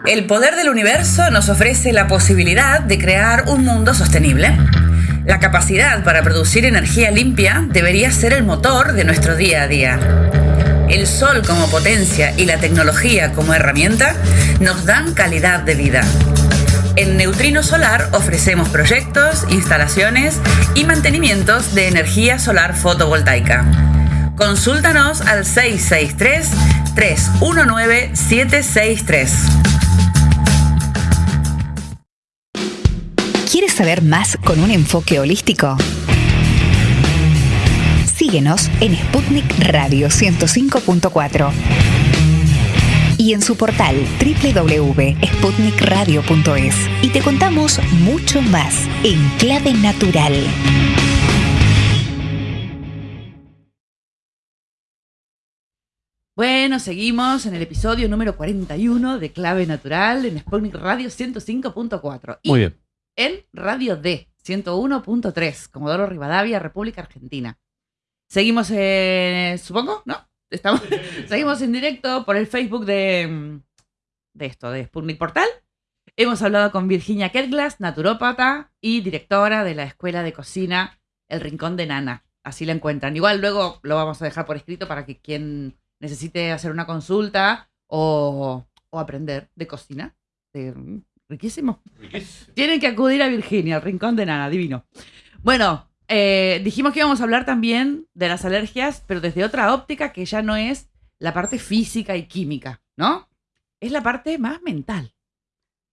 El poder del universo nos ofrece la posibilidad de crear un mundo sostenible. La capacidad para producir energía limpia debería ser el motor de nuestro día a día. El sol como potencia y la tecnología como herramienta nos dan calidad de vida. En Neutrino Solar ofrecemos proyectos, instalaciones y mantenimientos de energía solar fotovoltaica. Consúltanos al 663-319-763. ¿Quieres saber más con un enfoque holístico? Síguenos en Sputnik Radio 105.4 y en su portal www.sputnikradio.es y te contamos mucho más en clave natural. Bueno, seguimos en el episodio número 41 de Clave Natural en Sputnik Radio 105.4 y Muy bien. En Radio D 101.3, Comodoro Rivadavia, República Argentina. Seguimos, eh, supongo, ¿no? Estamos, seguimos en directo por el Facebook de, mm, de esto, de Sputnik Portal. Hemos hablado con Virginia Ketglas, naturópata y directora de la Escuela de Cocina El Rincón de Nana. Así la encuentran. Igual luego lo vamos a dejar por escrito para que quien necesite hacer una consulta o, o aprender de cocina. de- riquísimo. Tienen que acudir a Virginia, al Rincón de Nana, divino. Bueno, eh, dijimos que íbamos a hablar también de las alergias, pero desde otra óptica que ya no es la parte física y química, ¿no? Es la parte más mental.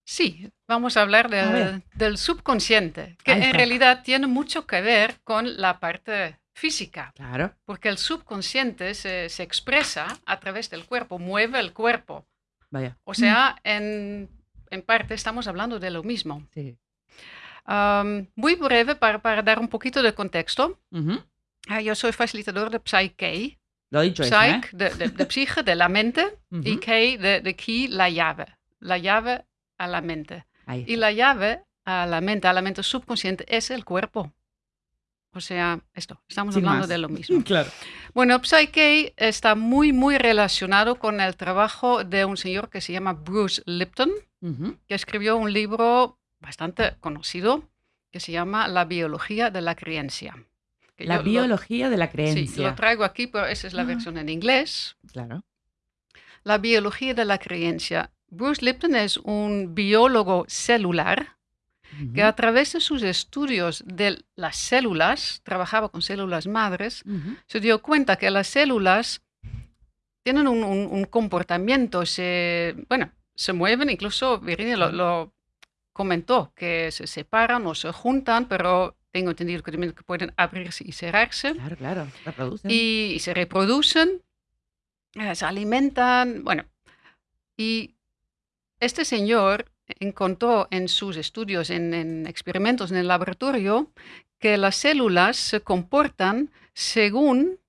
Sí, vamos a hablar A del, subconsciente, que en realidad tiene mucho que ver con la parte física, Claro. porque el subconsciente se, se expresa a través del cuerpo, mueve el cuerpo. Vaya. O sea, en, en parte estamos hablando de lo mismo. Sí. Am, muy breve para, para dar un poquito de contexto. Ujú. Ah, yo soy facilitador de Psyche, Lo he dicho eso, ¿eh? Psyche de, de, de psique, de la mente, y Ujú. Key de, de key, la llave, la llave a la mente. Ahí Y la llave a la mente, a la mente subconsciente, es el cuerpo. O sea, esto, estamos Sin hablando más. de lo mismo. Claro. Bueno, Psyche está muy, muy relacionado con el trabajo de un señor que se llama Bruce Lipton, que escribió un libro bastante conocido que se llama La biología de la creencia. Que La lo- biología de la Sí, creencia. lo traigo aquí, pero esa es la Ah. versión en inglés. Claro. La biología de la creencia. Bruce Lipton es un biólogo celular que a través de sus estudios de las células, trabajaba con células madres, se dio cuenta que las células tienen un, un- un comportamiento, se, bueno, se mueven, incluso Virginia lo, lo comentó, que se separan o se juntan, pero tengo entendido que también pueden abrirse y cerrarse, Claro, claro. Reproducen. y, y se reproducen, eh, se alimentan, bueno, y este señor encontró en sus estudios, en, en experimentos en el laboratorio, que las células se comportan según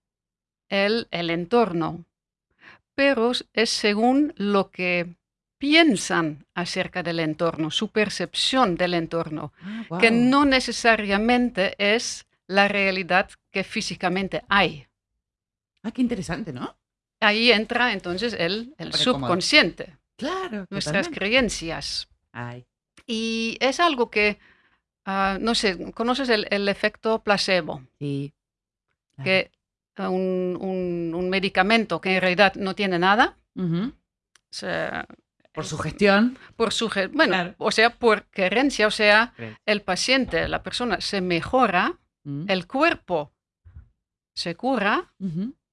el, el entorno, pero es según lo que piensan acerca del entorno, su percepción del entorno, Ah, que no necesariamente es la realidad que físicamente hay. Ah, qué interesante, ¿no? Ahí entra entonces el, subconsciente. Claro. nuestras totalmente. creencias. Ay. Y es algo que, ah, no sé, ¿conoces el, el efecto placebo? Sí. Claro. Que ah, un, un- un medicamento que en realidad no tiene nada, se- Por su gestión. por su, bueno, Claro. o sea, por creencia, o sea, el paciente, la persona se mejora, Mm. el cuerpo se cura,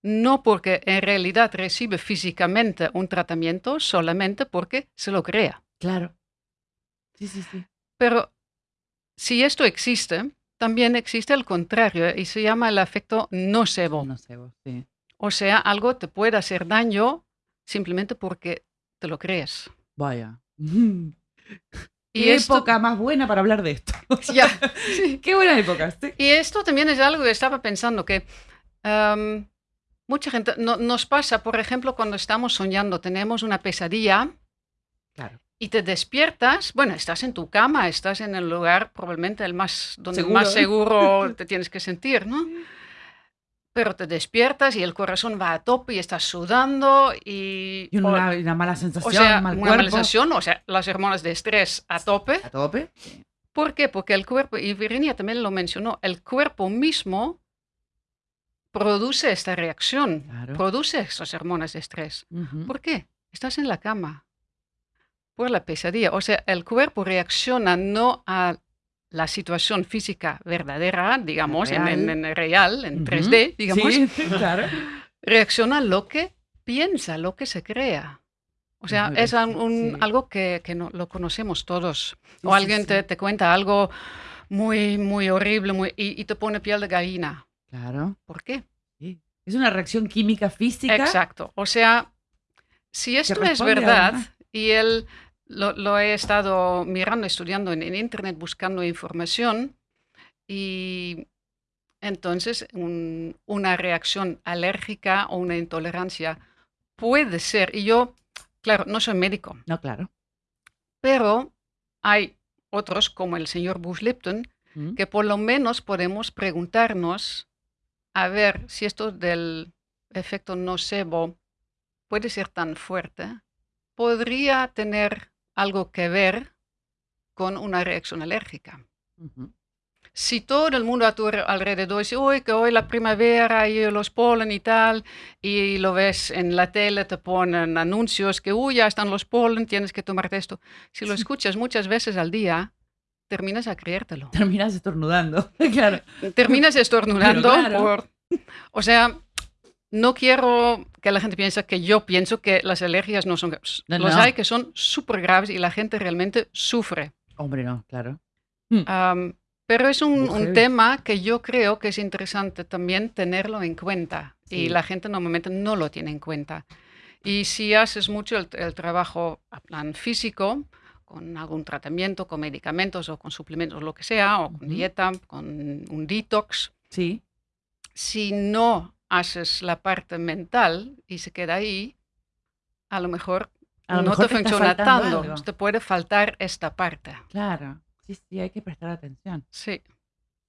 no porque en realidad recibe físicamente un tratamiento, solamente porque se lo crea. Claro. Sí, sí, sí. Pero si esto existe, también existe el contrario y se llama el efecto nocebo. No sé vos, sí. O sea, algo te puede hacer daño simplemente porque te lo crees. Vaya. Y Qué esto, época más buena para hablar de esto. ya, sí. Qué buena época. sí. Y esto también es algo que estaba pensando que em, mucha gente no- nos pasa, por ejemplo, cuando estamos soñando, tenemos una pesadilla Claro. Y te despiertas, bueno, estás en tu cama, estás en el lugar probablemente el más donde Seguro, más ¿eh? seguro te tienes que sentir, ¿no? Pero te despiertas y el corazón va a tope y estás sudando y, Y o- una, una mala o, sensación, sea, mal una cuerpo. mala sensación, o sea, las hormonas de estrés a tope. A tope. ¿Por qué? Porque el cuerpo, y Virginia también lo mencionó, el cuerpo mismo produce esta reacción, Claro. produce esas hormonas de estrés. Ujú. ¿Por qué? Estás en la cama por la pesadilla. O sea, el cuerpo reacciona no a la situación física verdadera, digamos, en, en- real. en real, en Ujú. 3D, digamos, Sí, claro. reacciona a lo que piensa, lo que se crea. O sea, es un- sí. algo que, que no, lo conocemos todos. O sí, alguien. Te, te cuenta algo muy, muy horrible muy, y, y te pone piel de gallina. Claro. ¿Por qué? Es una reacción química física. Exacto. O sea, si esto es verdad y él lo, lo he estado mirando, estudiando en, en internet, buscando información y entonces un- una reacción alérgica o una intolerancia puede ser, y yo, claro, no soy médico, No, claro. pero hay otros como el señor Bush Lipton Mm. que por lo menos podemos preguntarnos a ver si esto del efecto nocebo puede ser tan fuerte, podría tener algo que ver con una reacción alérgica. Ujú. Si todo el mundo a tu alre- alrededor dice, uy, que hoy la primavera y los polen y tal, y lo ves en la tele, te ponen anuncios que, uy, ya están los polen, tienes que tomarte esto. Si lo escuchas muchas veces al día, terminas a creértelo. Terminas estornudando. claro. terminas estornudando claro. por... O sea, no quiero que la gente piense que yo pienso que las alergias no son graves. No, Los no. hay que son súper graves y la gente realmente sufre. Hombre, no, claro. Am, pero es un, tema que yo creo que es interesante también tenerlo en cuenta. Y la gente normalmente no lo tiene en cuenta. Y si haces mucho el, el trabajo a plan físico, con algún tratamiento, con medicamentos o con suplementos, lo que sea, o con Ujú. dieta, con un detox, Sí. si no haces la parte mental y se queda ahí, a lo mejor A lo no mejor te te funciona tanto. algo. Te puede faltar esta parte. Claro. Sí, sí, hay que prestar atención. Sí.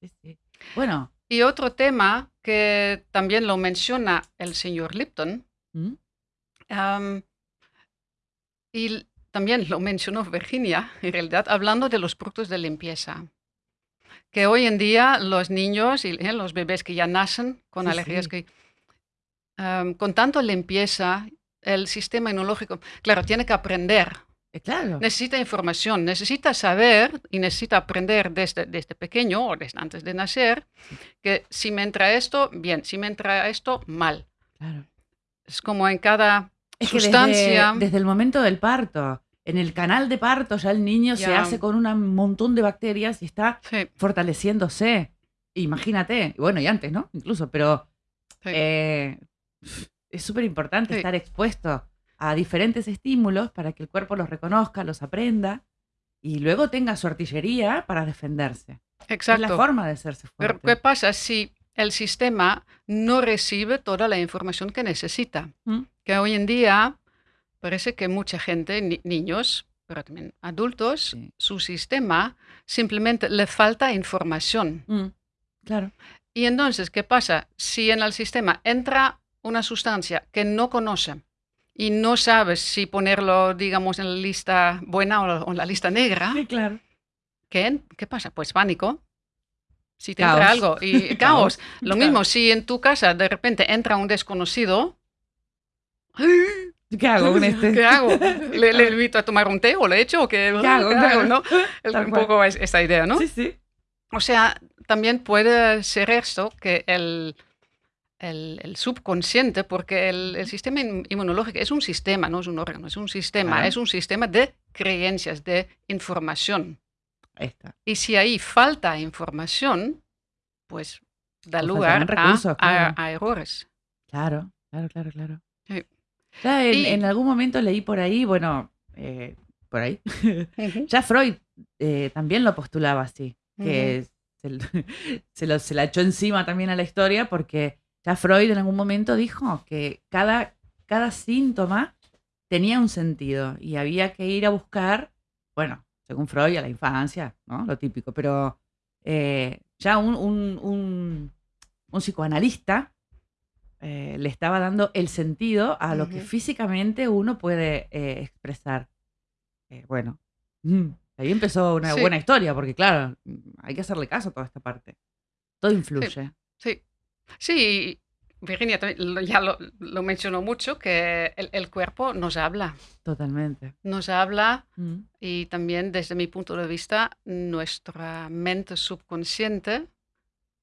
Sí, sí. Bueno. Y otro tema que también lo menciona el señor Lipton, ¿Mm? am, y también lo mencionó Virginia, en realidad, hablando de los productos de limpieza. Que hoy en día los niños y eh, los bebés que ya nacen con Sí, alergias, sí. que, am, con tanto limpieza, el sistema inmunológico, claro, tiene que aprender Eh, claro. necesita información, necesita saber y necesita aprender desde, desde pequeño o desde antes de nacer que si me entra esto, bien, si me entra esto, mal. claro. Es como en cada Es que sustancia. desde, desde el momento del parto, en el canal de parto ya el niño se Ya. hace con un montón de bacterias y está Sí, fortaleciéndose. Imagínate, bueno, y antes, ¿no? Incluso, pero sí. eh, es súper importante Sí. estar expuesto a diferentes estímulos para que el cuerpo los reconozca, los aprenda y luego tenga su artillería para defenderse. Es la exacto. forma de hacerse Pero fuerte. ¿qué pasa si el sistema no recibe toda la información que necesita? ¿Mm? Que hoy en día parece que mucha gente, ni- niños, pero también adultos, Sí. su sistema simplemente le falta información. Mm, claro. Y entonces, ¿qué pasa? Si en el sistema entra una sustancia que no conoce, y no sabes si ponerlo, digamos, en la lista buena o, en la lista negra, Sí, claro. ¿qué, ¿qué pasa? Pues pánico. Si te Caos. entra algo y caos. Lo mismo, si en tu casa de repente entra un desconocido, ¿Qué hago con este? ¿qué hago? ¿Le, le invito a tomar un té o le echo? ¿O qué, ¿Qué hago? Claro. no? Es Tal un cual. poco es- esa idea, ¿no? Sí, sí. O sea, también puede ser esto que el, el, el subconsciente, porque el, el sistema in- inmunológico es un sistema, no es un órgano, es un sistema, es un sistema de creencias, de información. Ahí está. Y si ahí falta información, pues da O lugar a errores. Claro, claro, claro, claro. Ya en, Y- en algún momento leí por ahí, bueno, eh, por ahí, ya Freud eh, también lo postulaba así, que se, lo- se, lo- se la echó encima también a la historia porque ya Freud en algún momento dijo que cada, cada síntoma tenía un sentido y había que ir a buscar, bueno, según Freud, a la infancia, ¿no? Lo típico, pero eh, ya un, un- un- un psicoanalista eh, le estaba dando el sentido a lo que físicamente uno puede eh, expresar. Eh, bueno, mm, ahí empezó una Sí. buena historia, porque claro, mm, hay que hacerle caso a toda esta parte. Todo influye. Sí, sí, Virginia también lo- ya lo, lo mencionó mucho, que el, el cuerpo nos habla, Totalmente. nos habla Mm, y también desde mi punto de vista, nuestra mente subconsciente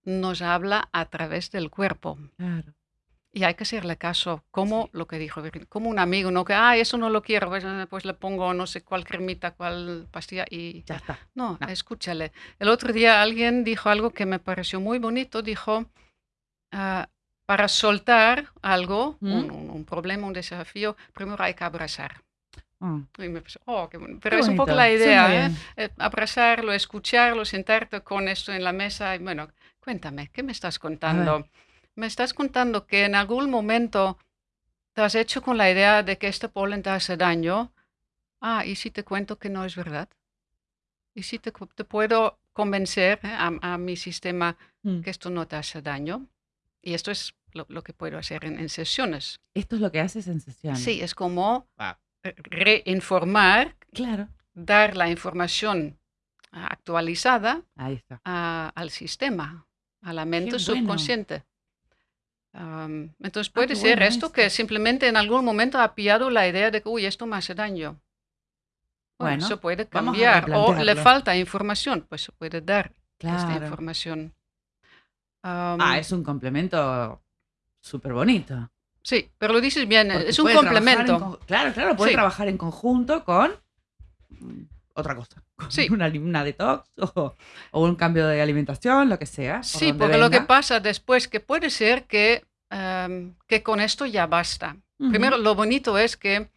nos habla a través del cuerpo. claro. Y hay que hacerle caso, como lo que dijo como un amigo, no que, ah, eso no lo quiero, pues, eh, pues le pongo no sé cuál cremita, cuál pastilla y Ya está. no, No. escúchale. El otro día alguien dijo algo que me pareció muy bonito. Dijo, ah, para soltar algo, ¿Mm? un, un- un problema, un desafío, primero hay que abrazar. Mm, Y me pensé, oh, qué. Pero qué es un poco la idea, ¿eh? bien. Eh, Abrazarlo, escucharlo, sentarte con esto en la mesa. Y bueno, cuéntame, ¿qué me estás contando? Me estás contando que en algún momento te has hecho con la idea de que este polen te hace daño. Ah, ¿y si te cuento que no es verdad? ¿Y si te, puedo convencer eh, a, a mi sistema Mm. que esto no te hace daño? Y esto es lo, lo que puedo hacer en, en sesiones. Esto es lo que hace sensación. Sí, es como Wow. eh, reinformar, Claro. dar la información ah, actualizada Ahí está. a- al sistema, a la mente subconsciente. Am, entonces Ah, puede qué ser bueno esto eso. que simplemente en algún momento ha pillado la idea de que, uy, esto me hace daño. Bueno, Bueno, se puede cambiar. O le falta información, pues se puede dar esta Claro. información. Am, Ah, es un complemento súper bonito. Sí, pero lo dices bien, Porque es un en complemento. claro, claro, puede Sí. trabajar en conjunto con otra cosa. Sí. Una, una detox o, o un cambio de alimentación, lo que sea. Sí, porque lo que pasa después que puede ser que, am, que con esto ya basta. Primero, lo bonito es que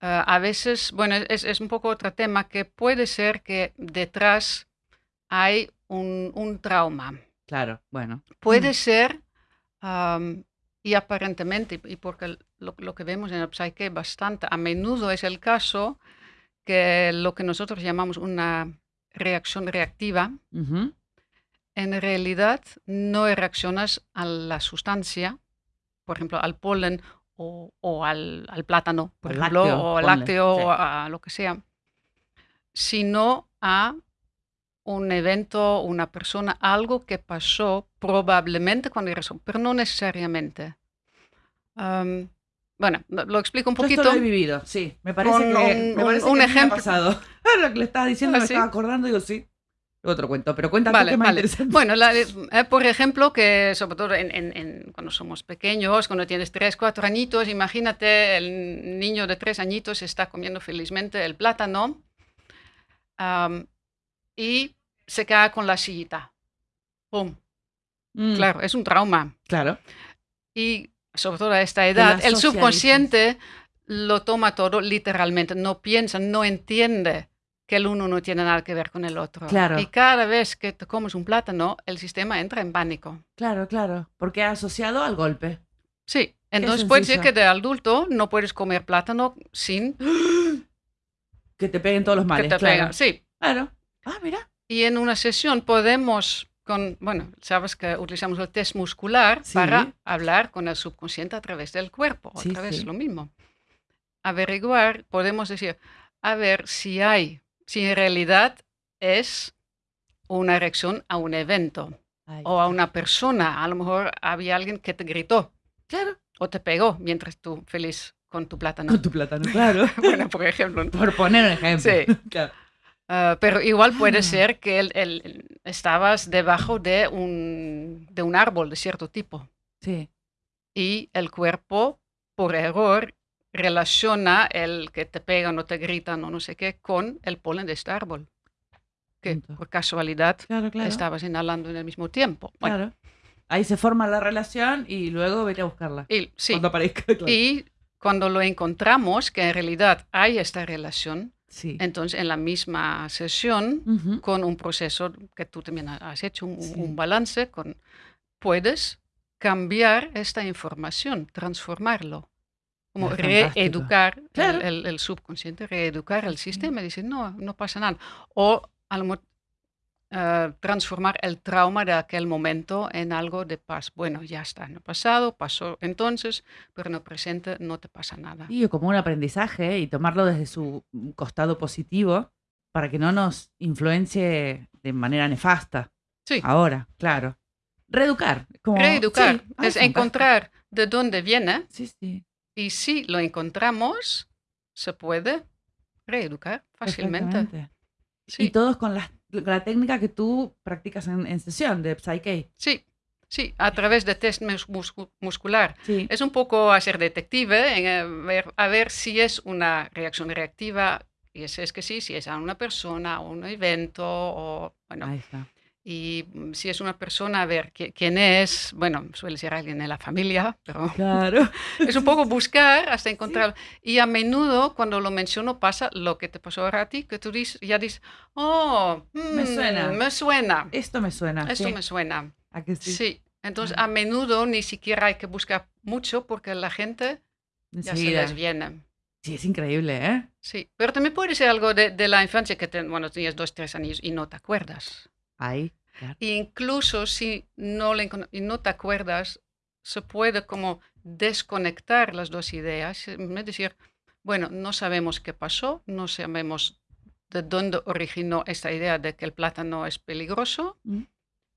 ah, a veces, bueno, es, es un poco otro tema, que puede ser que detrás hay un, un trauma. Claro, bueno. Puede ser, y aparentemente, y porque lo, lo que vemos en el psyche bastante a menudo es el caso, que lo que nosotros llamamos una reacción reactiva, Ujú. en realidad no reaccionas a la sustancia, por ejemplo, al polen o, o al, al plátano, por ejemplo, lácteo, o al lácteo, sí. o a lo que sea, sino a un evento, una persona, algo que pasó probablemente cuando eres, pero no necesariamente. Am, bueno, lo explico un Yo poquito. esto lo he vivido, sí. Me parece Con que, un- me parece un que mí me ha ejemplo. pasado. lo que le estaba diciendo ¿Ah, me sí? estaba acordando y digo, sí. Lo cuento, pero cuéntame Vale, más vale. Bueno, la- eh, por ejemplo, que sobre todo en, en- en- cuando somos pequeños, cuando tienes tres, cuatro añitos, imagínate el niño de tres añitos está comiendo felizmente el plátano am, y se cae con la sillita. ¡Pum! Mm, Claro, es un trauma. Claro. Y sobre todo a esta edad, el subconsciente lo toma todo literalmente, no piensa, no entiende que el uno no tiene nada que ver con el otro. Claro. Y cada vez que te comes un plátano, el sistema entra en pánico. Claro, claro. Porque ha asociado al golpe. Sí, entonces puede ser que de adulto no puedes comer plátano sin Que te peguen todos los que males. te claro. pegan. Sí, Claro. Ah, mira. y en una sesión podemos, con, bueno, sabes que utilizamos el test muscular Sí. para hablar con el subconsciente a través del cuerpo, Sí, otra vez sí. lo mismo. averiguar, podemos decir, a ver si hay, si en realidad es una reacción a un evento Ay, o a una persona. A lo mejor había alguien que te gritó Claro. o te pegó mientras tú feliz con tu plátano. Con tu plátano, claro. bueno, por ejemplo. Por poner un ejemplo. Sí. Claro. Ah, pero igual puede Ah. ser que el- el- estabas debajo de un, de un árbol de cierto tipo Sí. y el cuerpo, por error, relaciona el que te pegan o te gritan o no sé qué con el polen de este árbol. Que Punto. por casualidad Claro, claro. estabas inhalando en el mismo tiempo. Bueno, Claro. Ahí se forma la relación y luego vete a buscarla. y, sí, Cuando aparezca. claro. y cuando lo encontramos, que en realidad hay esta relación, Sí. entonces en la misma sesión con un proceso que tú también ha- has hecho, un, Sí. un balance, con, puedes cambiar esta información, transformarlo. Como fantástico. reeducar el- Claro. el, el subconsciente, reeducar el sistema y decir, no, no pasa nada. O a lo eh, transformar el trauma de aquel momento en algo de paz. Bueno, ya está, en el pasado, pasó entonces, pero en el presente no te pasa nada. O como un aprendizaje y tomarlo desde su costado positivo para que no nos influencie de manera nefasta. Sí. Ahora, claro. Reeducar. Como, Reeducar sí, es fantástico. encontrar de dónde viene Sí, sí. Y si lo encontramos, se puede reeducar fácilmente. Sí, Y todos con la, la técnica que tú practicas en, en sesión de Psyche. sí, sí, a través de test mus- muscu- muscular. Sí. Es un poco hacer detective, en, eh, ver- a ver si es una reacción reactiva, y si es que sí, si es a una persona o un evento, o, bueno, Ahí está. Y mm, si es una persona, a ver qui- quién es, bueno, suele ser alguien de la familia, pero Claro. Es un poco buscar hasta encontrar. Y a menudo cuando lo menciono pasa lo que te pasó ahora a ti, que tú dices, ya dices, oh, Me mm, suena. Me suena. Esto me suena. Esto sí. me suena. ¿A que sí? Sí. Entonces, Ah. a menudo ni siquiera hay que buscar mucho porque la gente ya se les viene. Sí, es increíble, ¿eh? Sí. Pero también puede ser algo de, de la infancia que, te, bueno, tenías dos, tres años y no te acuerdas. Ahí. claro. E incluso si no, le y no te acuerdas, se puede como desconectar las dos ideas. Es decir, bueno, no sabemos qué pasó, no sabemos de dónde originó esta idea de que el plátano es peligroso, Mm.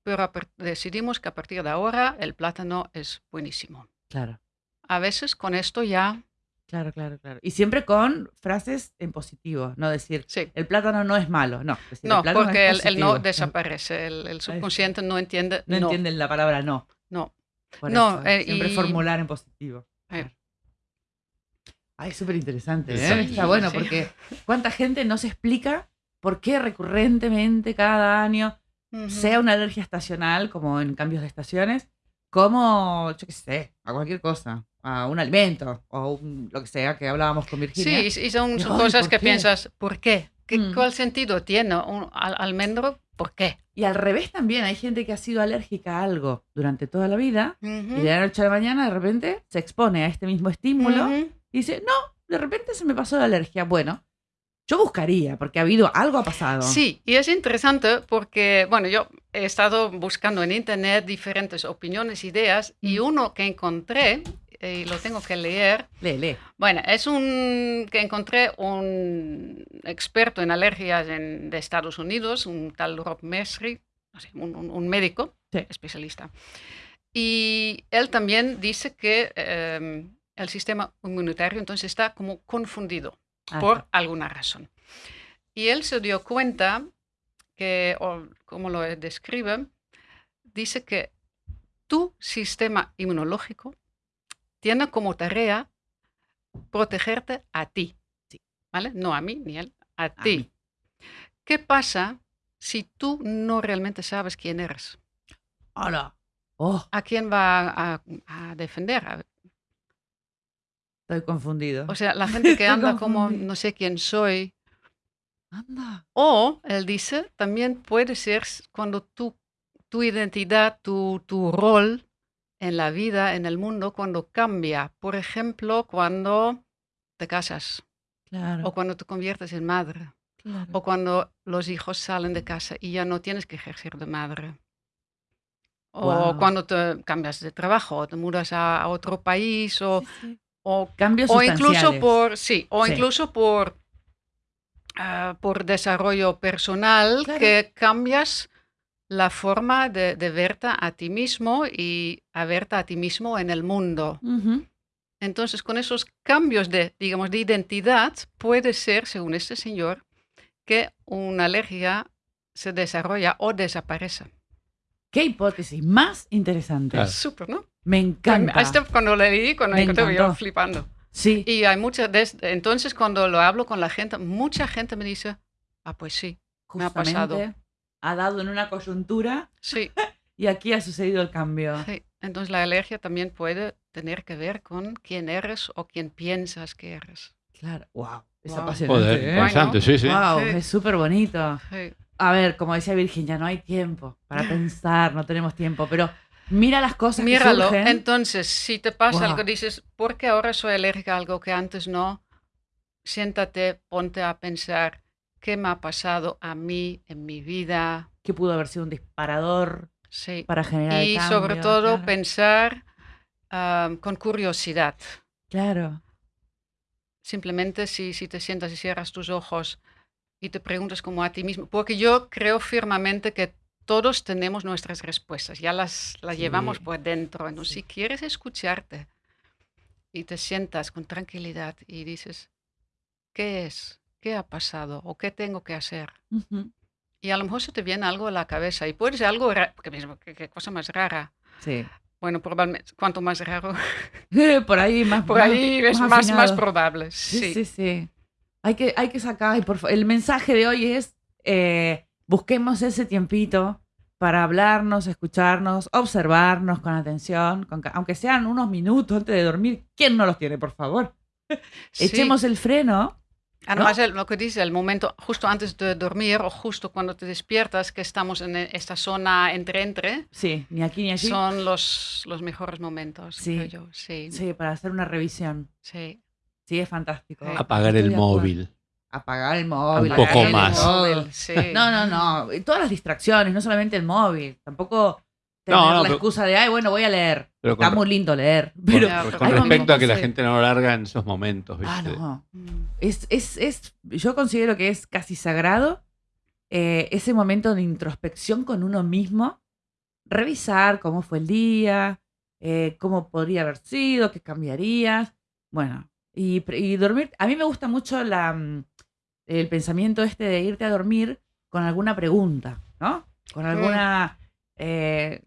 pero decidimos que a partir de ahora el plátano es buenísimo. Claro. A veces con esto ya, Claro, claro, claro. Y siempre con frases en positivo, no decir, sí. el plátano no es malo, no. decir, No, porque es el, el no desaparece, el, el subconsciente no entiende. No, No, entienden la palabra no. no. Por No, eso, eh, siempre y- formular en positivo. Eh. Ay, súper interesante, ¿eh? Sí, Está bueno, sí. porque cuánta gente no se explica por qué recurrentemente cada año, sea una alergia estacional, como en cambios de estaciones, como, yo qué sé, a cualquier cosa, a un alimento o un- lo que sea que hablábamos con Virginia. Sí, y son, ay, cosas ¿por que qué? piensas, ¿por qué? ¿Qué Mm. ¿Cuál sentido tiene un al- almendro? ¿Por qué? Y al revés también, hay gente que ha sido alérgica a algo durante toda la vida y de la noche a la mañana de repente se expone a este mismo estímulo y dice, no, de repente se me pasó la alergia. Bueno, yo buscaría, porque ha habido, algo ha pasado. Sí, y es interesante porque, bueno, yo he estado buscando en internet diferentes opiniones, ideas, y Mm. uno que encontré, y lo tengo que leer, Lee, lee. bueno, es un que encontré un experto en alergias en- de Estados Unidos, un tal Rob Mesri, un, un- un médico Sí. especialista. Y él también dice que eh, el sistema inmunitario entonces está como confundido Ah, por alguna razón. Y él se dio cuenta que, o como lo describe, dice que tu sistema inmunológico tiene como tarea protegerte a ti. Sí. ¿Vale? No a mí ni a él, a A ti. mí. ¿Qué pasa si tú no realmente sabes quién eres? Hola. Oh, ¿A quién va a, a defender? Estoy confundido. O sea, la gente que anda como no sé quién soy, Anda. O, él dice, también puede ser cuando tu, tu identidad, tu, tu rol en la vida, en el mundo, cuando cambia. Por ejemplo, cuando te casas Claro. o cuando te conviertes en madre claro. o cuando los hijos salen de casa y ya no tienes que ejercer de madre. O cuando te cambias de trabajo o te mudas a, a otro país o, Sí, sí. o, Cambios o incluso por, sí, o Sí. incluso por, ah, por desarrollo personal Claro. que cambias la forma de, de verte a ti mismo y a verte a ti mismo en el mundo. Ujú. Entonces, con esos cambios de, digamos, de identidad, puede ser, según este señor, que una alergia se desarrolla o desaparece. Qué hipótesis más interesante. Claro. Súper, ¿no? Me encanta. Esto cuando lo leí, cuando Me encontré, yo flipando. Sí, Y hay mucha, des- entonces cuando lo hablo con la gente, mucha gente me dice, ah, pues sí, me ha pasado. Ha dado en una coyuntura sí, y aquí ha sucedido el cambio. sí. Entonces la alergia también puede tener que ver con quién eres o quién piensas que eres. Claro, wow, es Wow. apasionante. Joder, ¿eh? interesante, sí, sí. Wow, Sí. es súper bonito. Sí. A ver, como decía Virginia, no hay tiempo para pensar, no tenemos tiempo, pero mira las cosas Míralo. que. Entonces, si te pasa Guau. algo, dices, ¿por qué ahora soy alérgica a algo que antes no? Siéntate, ponte a pensar, ¿qué me ha pasado a mí en mi vida? que pudo haber sido un disparador Sí. para generar el Y cambio, sobre todo claro. pensar ah, con curiosidad. Claro, Simplemente si, si te sientas y cierras tus ojos y te preguntas como a ti mismo, porque yo creo firmemente que todos tenemos nuestras respuestas, ya las, las Sí. llevamos por dentro. Entonces, Sí. si quieres escucharte y te sientas con tranquilidad y dices, ¿qué es? ¿Qué ha pasado? ¿O qué tengo que hacer? Ujú. Y a lo mejor se te viene algo a la cabeza y puede ser algo porque ¿qué, cosa más rara. sí. Bueno, probablemente, cuanto más raro, Por ahí más por más- ahí es más, más probable. Sí, Sí, sí, sí. Hay que, hay que sacar, por el mensaje de hoy es, eh, busquemos ese tiempito para hablarnos, escucharnos, observarnos con atención, con aunque sean unos minutos antes de dormir. ¿Quién no los tiene, por favor? Sí. Echemos el freno. Además, el- lo que dice, el momento justo antes de dormir o justo cuando te despiertas, que estamos en e- esta zona entre-entre, Sí, ni aquí ni allí. son los, los mejores momentos, Sí. creo yo. Sí, sí. Para hacer una revisión. sí. Sí, es fantástico. Sí. Apagar el móvil. Apagar el móvil. Un poco más. móvil. Sí. No, no, no. Todas las distracciones, no solamente el móvil. Tampoco tener No, no, la pero- excusa de, ay, bueno, voy a leer. Pero Está muy lindo leer. Pero, con respecto a que la gente no lo larga en esos momentos, ¿viste? Ah, no. Es, es, es, yo considero que es casi sagrado eh, ese momento de introspección con uno mismo. Revisar cómo fue el día, eh, cómo podría haber sido, qué cambiarías. Bueno, y, y dormir. A mí me gusta mucho la, mm, el pensamiento este de irte a dormir con alguna pregunta, ¿no? Con alguna. eh,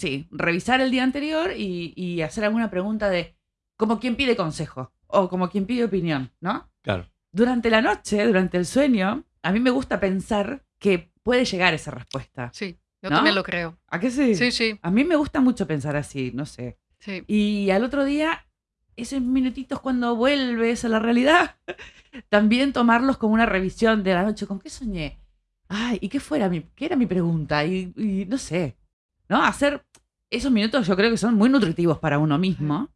sí, revisar el día anterior y, y hacer alguna pregunta de. como quien pide consejo o como quien pide opinión, ¿no? Claro. Durante la noche, durante el sueño, a mí me gusta pensar que puede llegar esa respuesta. Sí, yo ¿No? también lo creo. ¿A qué sí? Sí, sí, A mí me gusta mucho pensar así, no sé. sí. Y al otro día, esos minutitos cuando vuelves a la realidad, también tomarlos como una revisión de la noche. ¿Con qué soñé? Ay, ¿y qué fuera mi, qué era mi pregunta? Y, y no sé. ¿No? Hacer esos minutos yo creo que son muy nutritivos para uno mismo.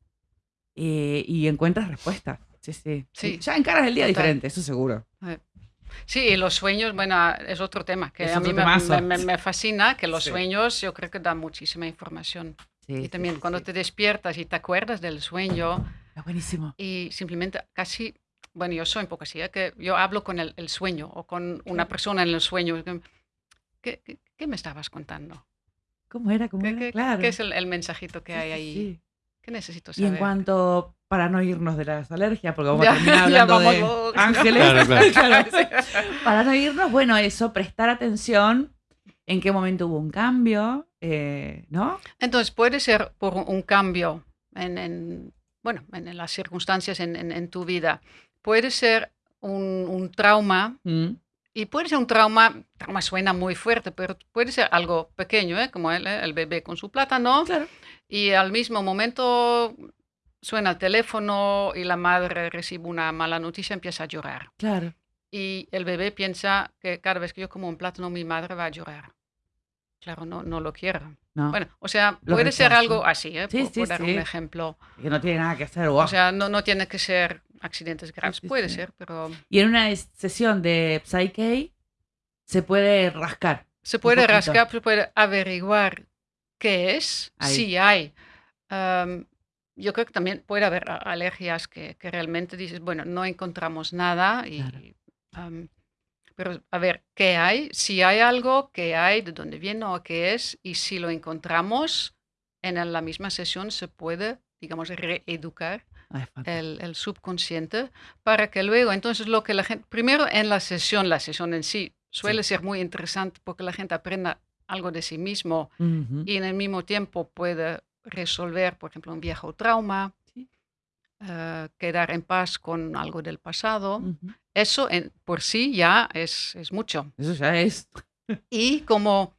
eh, y encuentras respuestas. Sí, sí. Sí. Ya encaras el día Total. diferente, eso seguro. Sí, y los sueños, bueno, es otro tema que Es a mí me, me- me- fascina, que los Sí. sueños yo creo que dan muchísima información. Sí, Y también sí, cuando te despiertas y te acuerdas del sueño Es buenísimo. y simplemente casi, bueno, yo soy un poco así, ¿eh? que yo hablo con el, el sueño o con una persona en el sueño. ¿Qué, qué, qué me estabas contando? ¿Cómo era? ¿Cómo ¿Qué, era? qué- claro. qué es el, el mensajito que Sí, hay ahí? sí. ¿Qué necesito Y saber? en cuanto, para no irnos de las alergias, porque vamos Ya- a terminar hablando de luego. ángeles. Claro, claro. Claro. Para no irnos, bueno, eso, prestar atención en qué momento hubo un cambio, eh, ¿no? Entonces puede ser por un- un cambio en, en, bueno, en, en las circunstancias en, en- en tu vida. Puede ser un, un trauma Mm, y puede ser un trauma, trauma suena muy fuerte, pero puede ser algo pequeño, ¿eh? como el, el bebé con su plátano Claro. y al mismo momento suena el teléfono y la madre recibe una mala noticia y empieza a llorar. Claro. Y el bebé piensa que cada vez que yo como un plátano mi madre va a llorar. Claro, no, no lo quiero. No, Bueno, o sea, Lo puede ser rechazo. algo así, ¿eh? Sí, por, sí, por dar sí. un ejemplo. que no tiene nada que hacer. guau. O sea, no, no tiene que ser accidentes graves. sí, puede sí. ser, pero y en una es- sesión de Psyche se puede rascar. se puede rascar, se puede averiguar qué es, Ahí. si hay. am, yo creo que también puede haber alergias que, que realmente dices, bueno, no encontramos nada y... Claro. am, pero a ver, ¿qué hay? Si hay algo, ¿qué hay? ¿De dónde viene o qué es? Y si lo encontramos, en la misma sesión se puede, digamos, reeducar. El, el subconsciente para que luego, entonces lo que la gente, primero en la sesión, la sesión en sí suele ser muy interesante porque la gente aprenda algo de sí mismo y en el mismo tiempo puede resolver, por ejemplo, un viejo trauma, Sí. eh, quedar en paz con algo del pasado. Eso en, por sí ya es, es mucho. Eso ya es. Y como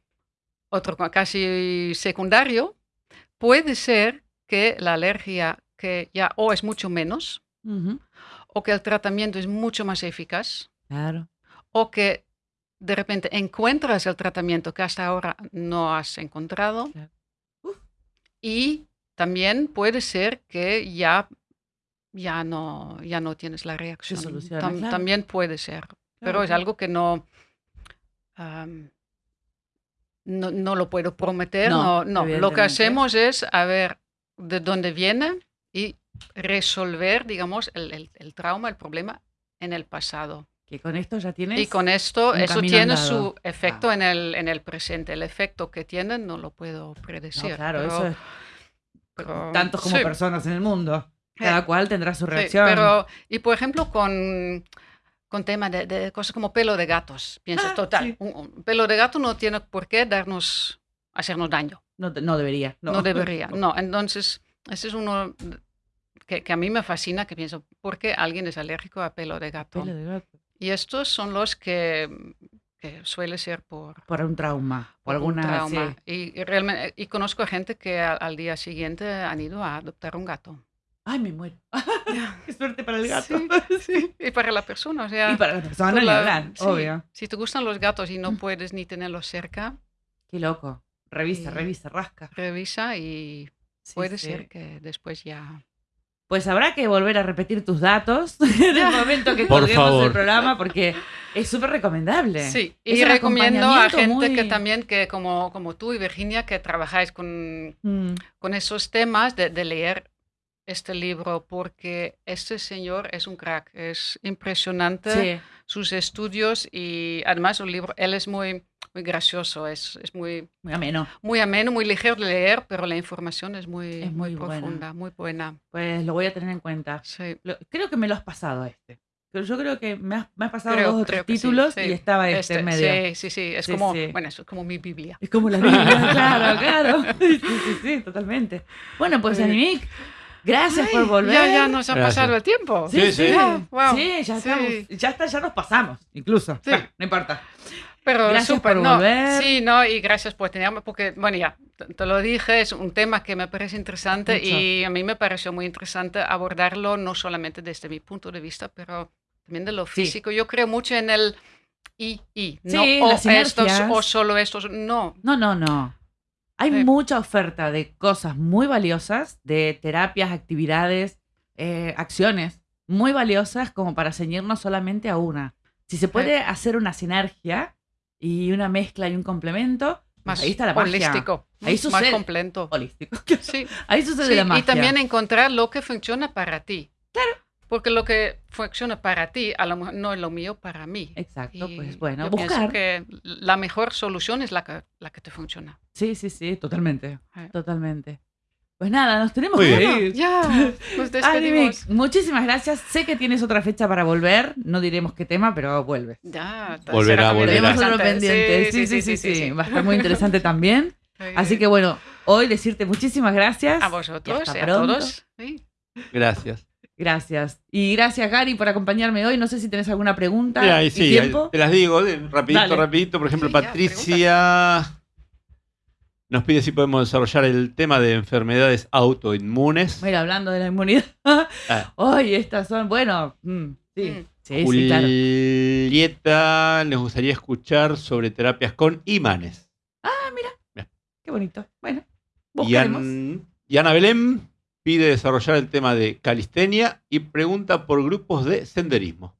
otro casi secundario, puede ser que la alergia que ya o es mucho menos o que el tratamiento es mucho más eficaz Claro. o que de repente encuentras el tratamiento que hasta ahora no has encontrado. Claro. Y también puede ser que ya, ya, no, ya no tienes la reacción. soluciona, Tam- claro. También puede ser, pero es algo que no, no, no lo puedo prometer. No, No, no. Lo que hacemos es a ver de dónde viene y resolver, digamos, el, el- el trauma, el problema en el pasado. Que con esto ya tienes. Y con esto, eso tiene andado. su efecto Ah. en, el, en el presente. El efecto que tiene no lo puedo No, predecir. claro, pero- eso es. pero- Tantos como sí, personas en el mundo. Eh, Cada cual tendrá su sí, reacción. pero, y por ejemplo, con, con tema de, de cosas como pelo de gatos. Piensa, Ah, total, sí. un, un pelo de gato no tiene por qué darnos, hacernos daño. No, no debería. No, No, debería. No, entonces, ese es uno que, que a mí me fascina, que pienso, ¿por qué alguien es alérgico a pelo de gato? Pelo de gato. Y estos son los que, que suele ser por, Por un trauma. Por, por un alguna. trauma. sí. Y, y realmente, y conozco a gente que al, al día siguiente han ido a adoptar un gato. Ay, me muero. Qué suerte para el gato. Sí, sí. Y para la persona, o sea... Y para la persona, la- hablar, sí, obvio. Si te gustan los gatos y no Mm. puedes ni tenerlos cerca, Qué loco. Revisa, Sí. revisa, rasca. revisa y puede ser que después ya... Pues habrá que volver a repetir tus datos en el momento que colguemos el programa porque es súper recomendable. Sí, Es y recomiendo a gente que también, que como, como tú y Virginia, que trabajáis con, Mm, con esos temas, de, de leer este libro, porque este señor es un crack, es impresionante Sí, sus estudios y además un libro, él es muy, muy gracioso, es, es muy, muy ameno. muy ameno, muy ligero de leer, pero la información es muy, Es muy muy buena. profunda, muy buena. Pues lo voy a tener en cuenta. Sí. Lo- creo que me lo has pasado a este. Pero yo creo que me has, me has pasado Creo- dos o tres que sí, títulos sí. y estaba este, en medio. sí, sí, sí, es Sí, como, bueno, eso es como mi Biblia. Es como la Biblia, claro, claro. Sí, sí, sí, totalmente. Bueno, pues Sí. Gracias por Ay, volver. Ya, ya nos ha Gracias. pasado el tiempo. Sí, Sí, sí, sí. Ah, wow. Sí, ya Sí. estamos, ya está, ya nos pasamos, incluso. Sí. Bueno, no importa. Pero Gracias súper, por no, volver. Sí, no, y gracias por tenerme, porque, bueno, ya, te, lo dije, es un tema que me parece interesante Mucho. y a mí me pareció muy interesante abordarlo, no solamente desde mi punto de vista, pero también de lo Sí. físico. Yo creo mucho en el y, y, no Sí, o estos o solo estos, no. No, no, no. Hay Sí. mucha oferta de cosas muy valiosas, de terapias, actividades, eh, acciones muy valiosas como para ceñirnos solamente a una. Si se puede hacer una sinergia y una mezcla y un complemento, pues Más ahí está la magia. holístico, Ahí más sucede. completo. Holístico. Sí. Ahí sucede Sí, la magia. y también encontrar lo que funciona para ti. Claro. Porque lo que funciona para ti, a lo mejor no es lo mío para mí. Exacto, Y pues bueno, yo pienso buscar. que la mejor solución es la que, la que te funciona. Sí, sí, sí, totalmente. Eh. Totalmente. Pues nada, nos tenemos Muy que bien. ir. Ya, nos despedimos. muchísimas gracias. Sé que tienes otra fecha para volver. No diremos qué tema, pero vuelves. Ya, Volverá, volverá. Tenemos otro interesante. pendiente. Sí sí sí, sí, Va a estar muy interesante también. Así que bueno, hoy decirte muchísimas gracias. a vosotros hasta y a pronto. todos. Sí. Gracias. Gracias. Y gracias, Gary, por acompañarme hoy. No sé si tenés alguna pregunta. Mira, y sí, tiempo. te las digo, de- rapidito, Dale. rapidito. Por ejemplo, Sí, ya, Patricia nos pide si podemos desarrollar el tema de enfermedades autoinmunes. Mira, hablando de la inmunidad. Ah. Hoy estas son, bueno, mm, sí. Mm. Sí, sí, claro. Julieta nos gustaría escuchar sobre terapias con imanes. Qué bonito. Bueno, Y, buscaremos. An- y Ana Belén pide desarrollar el tema de calistenia y pregunta por grupos de senderismo.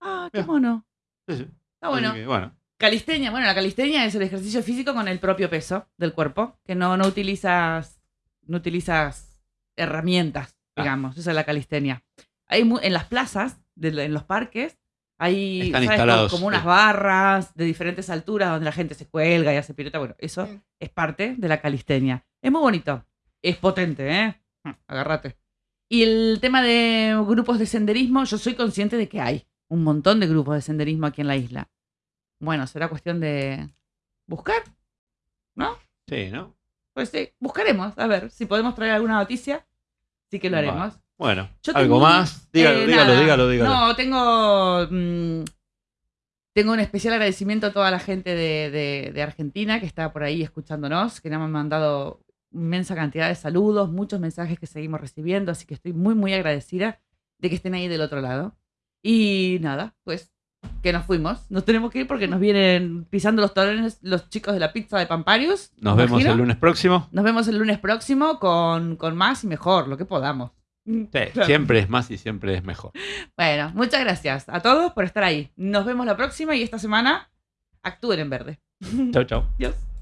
Ah, qué Mira. mono. Sí, sí. Está bueno. Que, bueno. Calistenia, bueno, la calistenia es el ejercicio físico con el propio peso del cuerpo, que no, no utilizas, no utilizas herramientas, Ah. digamos. Esa es la calistenia. Hay en las plazas, de- en los parques, hay Están ¿sabes? instalados, como unas sí. barras de diferentes alturas donde la gente se cuelga y hace pirueta. Bueno, eso es parte de la calistenia. Es muy bonito. Es potente, ¿eh? Agárrate. Y el tema de grupos de senderismo, yo soy consciente de que hay un montón de grupos de senderismo aquí en la isla. Bueno, será cuestión de buscar, ¿no? Sí, ¿no? Pues sí, buscaremos. A ver si podemos traer alguna noticia. Sí que lo haremos. Bueno, Yo ¿algo tengo- más? Dígalo, Eh, dígalo, nada. dígalo, dígalo. No, tengo. mm, tengo un especial agradecimiento a toda la gente de, de- de Argentina que está por ahí escuchándonos, que nos han mandado inmensa cantidad de saludos, muchos mensajes que seguimos recibiendo, así que estoy muy, muy agradecida de que estén ahí del otro lado. Y nada, pues que nos fuimos. Nos tenemos que ir porque nos vienen pisando los talones los chicos de la pizza de Pamparius. Nos vemos imagino. el lunes próximo. Nos vemos el lunes próximo con, con más y mejor, lo que podamos. Sí, siempre es más y siempre es mejor. Bueno, muchas gracias a todos por estar ahí. Nos vemos la próxima y esta semana actúen en verde. Chau, chau. Adiós.